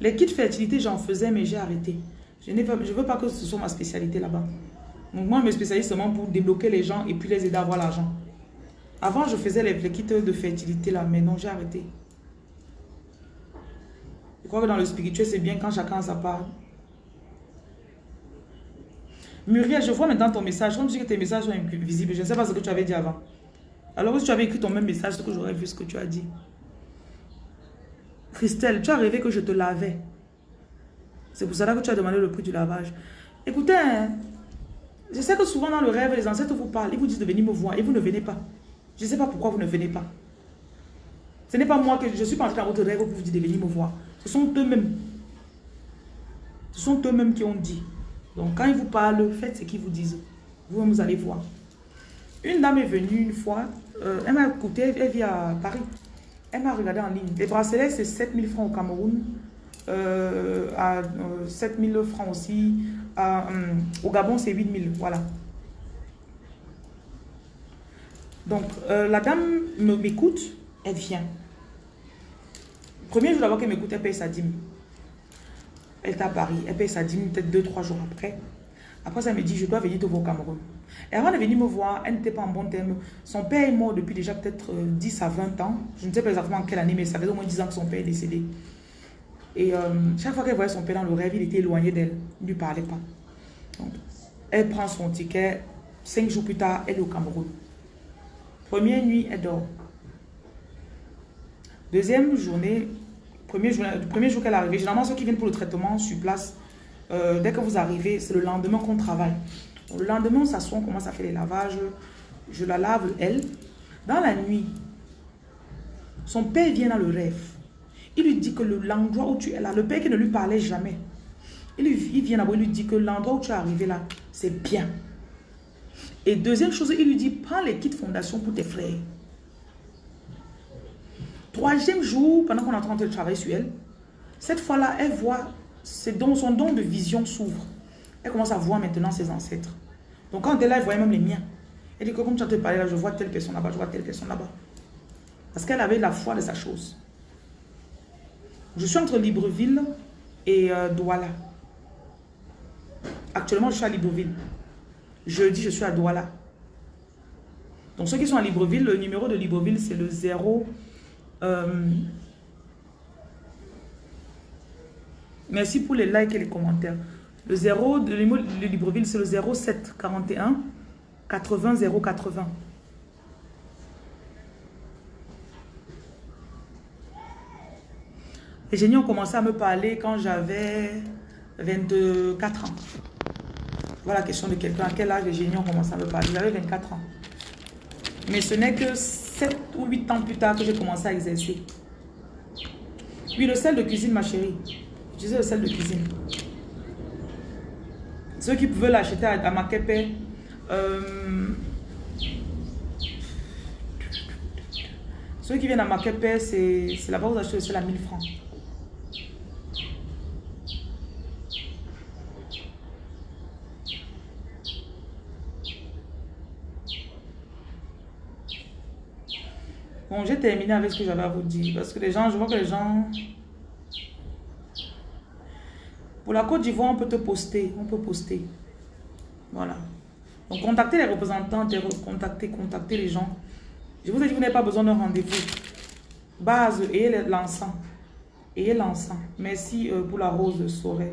S2: Les kits fertilité, j'en faisais, mais j'ai arrêté. Je ne veux pas que ce soit ma spécialité là-bas. Donc moi, je me spécialise seulement pour débloquer les gens et puis les aider à avoir l'argent. Avant, je faisais les, kits de fertilité là, mais non, j'ai arrêté. Je crois que dans le spirituel, c'est bien quand chacun a sa part. Muriel, je vois maintenant ton message. Comme tu dis que tes messages sont invisibles, je ne sais pas ce que tu avais dit avant. Alors si tu avais écrit ton même message, c'est que j'aurais vu ce que tu as dit. Christelle, tu as rêvé que je te lavais. C'est pour cela que tu as demandé le prix du lavage. Écoutez, hein, je sais que souvent dans le rêve, les ancêtres vous parlent, ils vous disent de venir me voir et vous ne venez pas. Je ne sais pas pourquoi vous ne venez pas. Ce n'est pas moi que je suis pas entré dans votre rêve pour vous dire de venir me voir. Ce sont eux-mêmes. Ce sont eux-mêmes qui ont dit. Donc quand ils vous parlent, faites ce qu'ils vous disent. Vous, vous allez voir. Une dame est venue une fois, euh, elle m'a écouté, elle vit à Paris. Elle m'a regardé en ligne. Les bracelets, c'est 7000 francs au Cameroun, euh, à 7000 euh, francs aussi. au Gabon, c'est 8000, voilà. Donc, la dame m'écoute, elle vient. Premier jour d'abord qu'elle m'écoute, elle paye sa dîme. Elle est à Paris, elle paye sa dîme peut-être 2-3 jours après. Après, ça me dit, je dois venir te voir au Cameroun. Et avant de venir me voir, elle n'était pas en bon terme. Son père est mort depuis déjà peut-être 10 euh, à 20 ans. Je ne sais pas exactement quelle année, mais ça fait au moins 10 ans que son père est décédé. Et euh, chaque fois qu'elle voyait son père dans le rêve, il était éloigné d'elle. Il ne lui parlait pas. elle prend son ticket. Cinq jours plus tard, elle est au Cameroun. Première nuit, elle dort. Deuxième journée, premier jour, premier jour qu'elle est arrivée, généralement ceux qui viennent pour le traitement sur place, euh, dès que vous arrivez, c'est le lendemain qu'on travaille. Le lendemain, on s'assoit, on commence à faire les lavages. Je la lave, elle. Dans la nuit, son père vient dans le rêve. Il lui dit que l'endroit où tu es là, le père qui ne lui parlait jamais, il, il vient il lui dit que l'endroit où tu es arrivé là, c'est bien. Et deuxième chose, il lui dit, prends les kits fondation pour tes frères. Troisième jour, pendant qu'on est en train de travailler sur elle, cette fois-là, elle voit, don, son don de vision s'ouvre. Elle commence à voir maintenant ses ancêtres. Donc quand elle est là, elle voyait même les miens. Elle dit que comme tu as te parlé là, je vois telle personne là-bas, je vois telle personne là-bas. Parce qu'elle avait la foi de sa chose. Je suis entre Libreville et euh, Douala. Actuellement, je suis à Libreville. Jeudi, je suis à Douala. Donc ceux qui sont à Libreville, le numéro de Libreville, c'est le 0... Euh, merci pour les likes et les commentaires. Le 0 de Libreville, c'est le 07 41 80 080. Les génies ont commencé à me parler quand j'avais 24 ans. Voilà la question de quelqu'un. À quel âge les génies ont commencé à me parler J'avais 24 ans. Mais ce n'est que 7 ou 8 ans plus tard que j'ai commencé à exercer. Oui, le sel de cuisine, ma chérie. Je disais le sel de cuisine. Ceux qui pouvaient l'acheter à, à euh, ceux qui viennent à Makepe, c'est là-bas où vous achetez le sel à 1000 francs. Bon, j'ai terminé avec ce que j'avais à vous dire. Parce que les gens, je vois que les gens... Pour la Côte d'Ivoire, on peut te poster. On peut poster. Voilà. Donc, contactez les représentants, contactez, contactez les gens. Je vous ai dit, vous n'avez pas besoin d'un rendez-vous. Base, ayez l'encens. Ayez l'encens. Merci euh, pour la rose de soirée.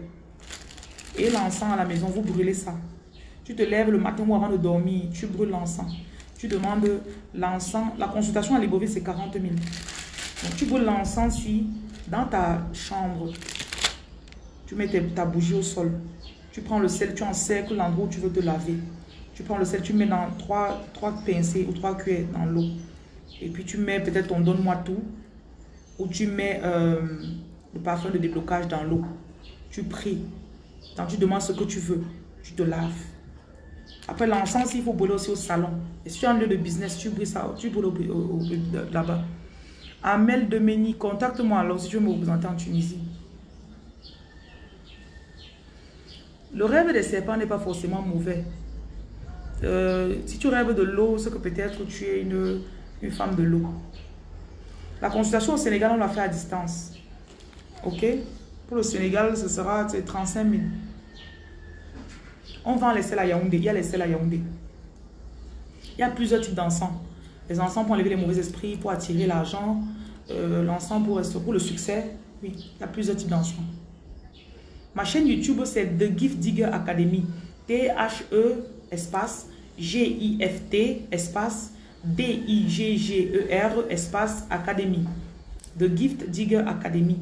S2: Et l'encens à la maison, vous brûlez ça. Tu te lèves le matin ou avant de dormir, tu brûles l'encens tu demandes l'encens. La consultation à Libreville, c'est 40 000. Donc, tu brûles l'encens dans ta chambre. Tu mets ta bougie au sol. Tu prends le sel, tu encercles l'endroit où tu veux te laver. Tu prends le sel, tu mets dans trois, trois pincées ou trois cuillères dans l'eau. Et puis tu mets peut-être ton donne-moi tout. Ou tu mets euh, le parfum de déblocage dans l'eau. Tu pries. Quand tu demandes ce que tu veux, tu te laves. Après l'encens, il faut brûler aussi au salon. Et si tu as un lieu de business, tu brûles ça, tu brûles là-bas. Amel Demeni, contacte-moi alors si tu veux me représenter en Tunisie. Le rêve des serpents n'est pas forcément mauvais. Euh, si tu rêves de l'eau, c'est que peut-être tu es une, une femme de l'eau. La consultation au Sénégal, on l'a fait à distance. Ok? Pour le Sénégal, ce sera 35 000. On vend les sels à Yaoundé. Il y a les sels à Yaoundé. Il y a plusieurs types d'encens. Les encens pour enlever les mauvais esprits, pour attirer l'argent. Euh, l'encens pour, pour le succès. Oui, il y a plusieurs types d'encens. Ma chaîne YouTube, c'est The Gift Digger Academy. T-H-E, espace, G-I-F-T, espace, D-I-G-G-E-R, espace, Academy. The Gift Digger Academy.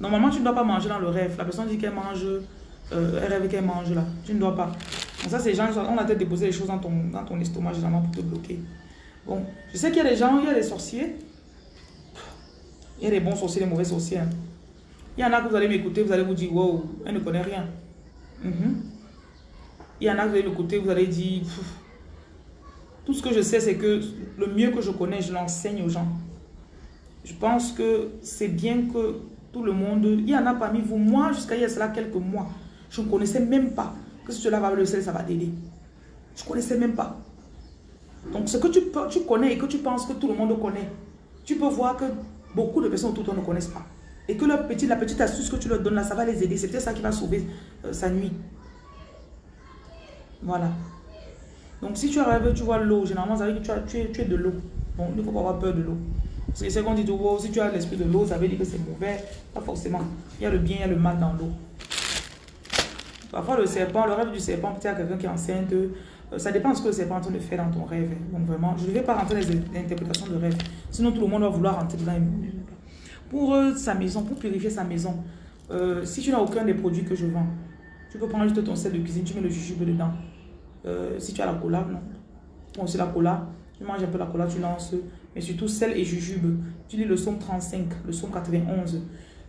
S2: Normalement, tu ne dois pas manger dans le rêve. La personne dit qu'elle mange, euh, elle rêve qu'elle mange là. Tu ne dois pas. Donc ça, c'est gens, on a peut-être déposé les choses dans ton, dans ton estomac généralement pour te bloquer. Bon, je sais qu'il y a des gens, il y a des sorciers. Il y a des bons sorciers, des mauvais sorciers. hein. Il y en a que vous allez m'écouter, vous allez vous dire, wow, elle ne connaît rien. Mhm. Il y en a que vous allez m'écouter, vous allez dire, tout ce que je sais, c'est que le mieux que je connais, je l'enseigne aux gens. Je pense que c'est bien que tout le monde, il y en a parmi vous, moi, jusqu'à il y a cela quelques mois, je ne connaissais même pas que si cela va le sel, ça va t'aider. Je ne connaissais même pas. Donc, ce que tu, tu connais et que tu penses que tout le monde connaît, tu peux voir que beaucoup de personnes autour de toi ne connaissent pas. Et que leur petit, la petite astuce que tu leur donnes là, ça va les aider. C'est peut-être ça qui va sauver euh, sa nuit. Voilà. Donc, si tu arrives, tu vois l'eau, généralement, ça veut dire que tu, as- tu es, de l'eau. Bon, il ne faut pas avoir peur de l'eau. C'est ce qu'on dit, oh, si tu as l'esprit de l'eau, ça veut dire que c'est mauvais. Pas forcément. Il y a le bien, il y a le mal dans l'eau. Parfois, le serpent, le rêve du serpent, peut-être quelqu'un qui est enceinte, euh, ça dépend de ce que le serpent est en train de faire dans ton rêve. Donc, vraiment, je ne vais pas rentrer dans les interprétations de rêve. Sinon, tout le monde va vouloir rentrer dedans. Pour sa maison, pour purifier sa maison, euh, si tu n'as aucun des produits que je vends, tu peux prendre juste ton sel de cuisine, tu mets le jujube dedans. Euh, si tu as la cola, non. Bon, c'est la cola. Tu manges un peu la cola, tu lances. Mais surtout sel et jujube. Tu lis le psaume 35, le psaume 91.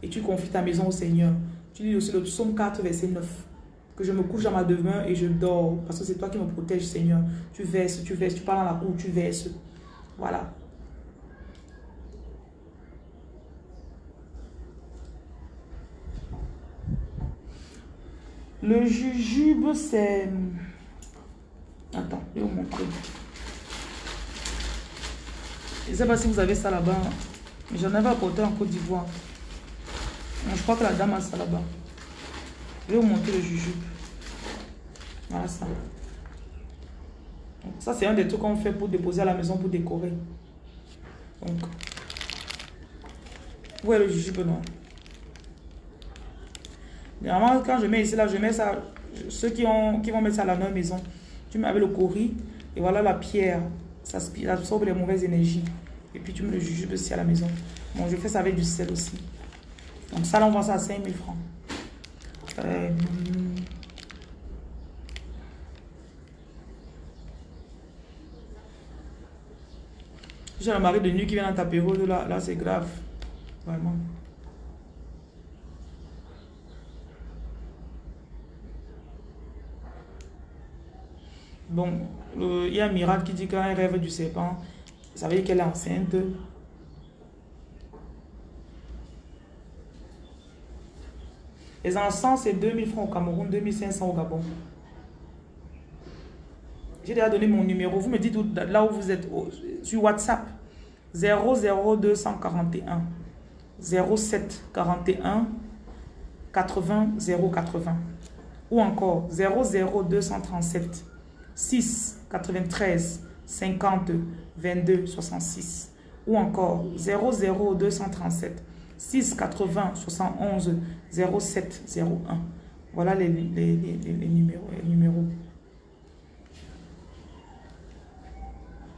S2: Et tu confies ta maison au Seigneur. Tu lis aussi le psaume 4, verset 9. Que je me couche dans ma demeure et je dors. Parce que c'est toi qui me protèges, Seigneur. Tu verses, tu verses. Tu parles dans la cour, tu verses. Voilà. Le jujube, c'est... Attends, je vais vous montrer. Je ne sais pas si vous avez ça là-bas. Mais j'en avais apporté en Côte d'Ivoire. Je crois que la dame a ça là-bas. Je vais vous montrer le jujube. Voilà ça. Ça, c'est un des trucs qu'on fait pour déposer à la maison pour décorer. Donc, où est le jujube non? Généralement, quand je mets ici, là, je mets ça. Ceux qui, ont, qui vont mettre ça à la leur maison, tu mets avec le cori et voilà la pierre. Ça absorbe les mauvaises énergies. Et puis tu mets le jujube aussi à la maison. Bon, je fais ça avec du sel aussi. Donc ça, on vend ça à 5000 francs. Euh, J'ai le mari de nuit qui vient dans ta période, là, là c'est grave. Vraiment. Bon, il y a un miracle qui dit elle rêve du serpent, ça veut dire qu'elle est enceinte. Les encens, c'est 2000 francs au Cameroun, 2500 au Gabon. J'ai déjà donné mon numéro. Vous me dites là où vous êtes sur WhatsApp. 00241 07 41 80 080 ou encore 00237 6 93 50 22 66 ou encore 00237 6 80 71 07 01. Voilà les numéros.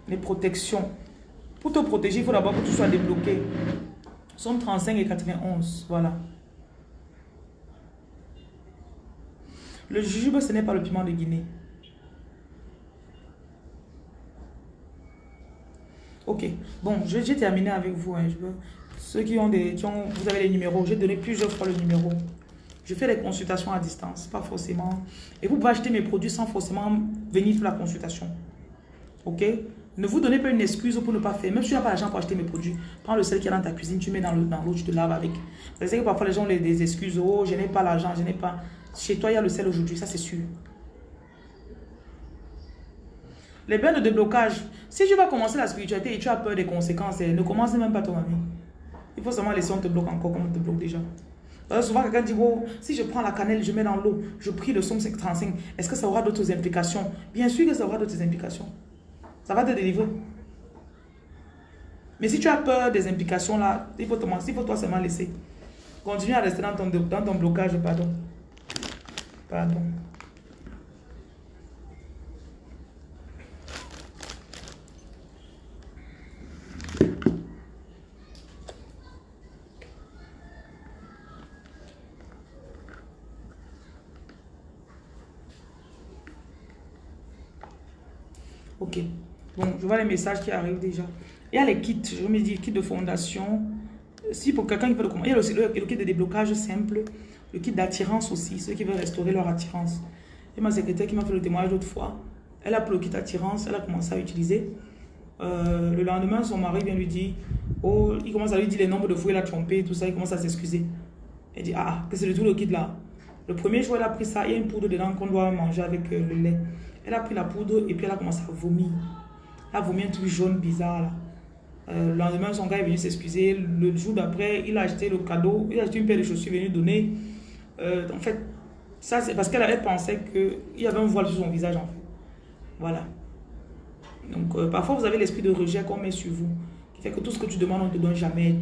S2: Les protections. Pour te protéger, il faut d'abord que tu sois débloqué. Somme 35 et 91. Voilà. Le jujube, ce n'est pas le piment de Guinée. Ok. Bon, je- j'ai terminé avec vous. hein. Ceux qui ont des... vous avez les numéros. J'ai donné plusieurs fois le numéro. Je fais des consultations à distance. Pas forcément... Et vous pouvez acheter mes produits sans forcément venir pour la consultation. Ok? Ne vous donnez pas une excuse pour ne pas faire. Même si tu n'as pas l'argent pour acheter mes produits, prends le sel qui est dans ta cuisine, tu mets dans l'eau, tu te laves avec. Vous savez que parfois les gens ont les- des excuses. Oh, je n'ai pas l'argent, je n'ai pas... Chez toi, il y a le sel aujourd'hui, ça c'est sûr. Les bains de déblocage. Si tu vas commencer la spiritualité et tu as peur des conséquences, eh, ne commence même pas ton ami. Il faut seulement laisser on te bloque encore comme on te bloque déjà. Que souvent, quelqu'un dit, oh, si je prends la cannelle, je mets dans l'eau, je prie le somme 35, est-ce que ça aura d'autres implications? Bien sûr que ça aura d'autres implications. Ça va te délivrer. Mais si tu as peur des implications là, il faut, te, il faut toi seulement laisser. Continue à rester dans ton, dans ton blocage, pardon. Pardon. Ok. Bon, je vois les messages qui arrivent déjà. Il y a les kits, je me dis kit de fondation. Si pour quelqu'un qui veut le comment, il y a le, le kit de déblocage simple, le kit d'attirance aussi, ceux qui veulent restaurer leur attirance. Et ma secrétaire qui m'a fait le témoignage l'autre fois, elle a pris le kit attirance, elle a commencé à utiliser. Euh, le lendemain, son mari vient lui dire, oh, il commence à lui dire les nombres de fois il a trompé, tout ça, il commence à s'excuser. Elle dit, ah, que c'est le tout le kit là. Le premier jour, elle a pris ça, il y a une poudre dedans qu'on doit manger avec euh, le lait. Elle a pris la poudre et puis elle a commencé à vomir. Elle a vomi un truc jaune bizarre là. Euh, le lendemain, son gars est venu s'excuser. Le jour d'après, il a acheté le cadeau. Il a acheté une paire de chaussures venu donner. Euh, en fait, ça c'est parce qu'elle avait pensé qu'il y avait un voile sur son visage en fait. Voilà. Donc, euh, parfois, vous avez l'esprit de rejet qu'on met sur vous. Qui fait que tout ce que tu demandes, on ne te donne jamais.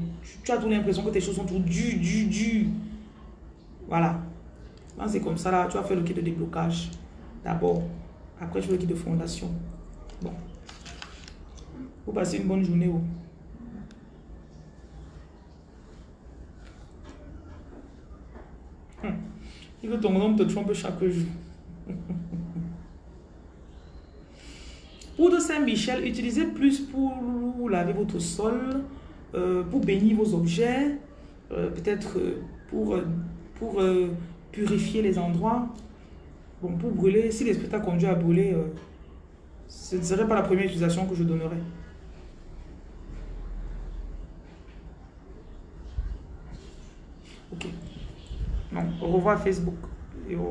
S2: Tu, as toujours l'impression que tes choses sont toujours du, du, du. Voilà. C'est comme ça là. Tu vas faire le kit de déblocage. D'abord. Après, je le kit de fondation. Bon. Vous passez une bonne journée. Il veut ton nom te trompe chaque jour. Poudre Saint-Michel, utilisez plus pour laver votre sol, euh, pour bénir vos objets, euh, peut-être euh, pour, pour purifier les endroits. Bon, pour brûler, si l'esprit t'a conduit à brûler, ce ne serait pas la première utilisation que je donnerais. Ok. Donc, au revoir Facebook. Et au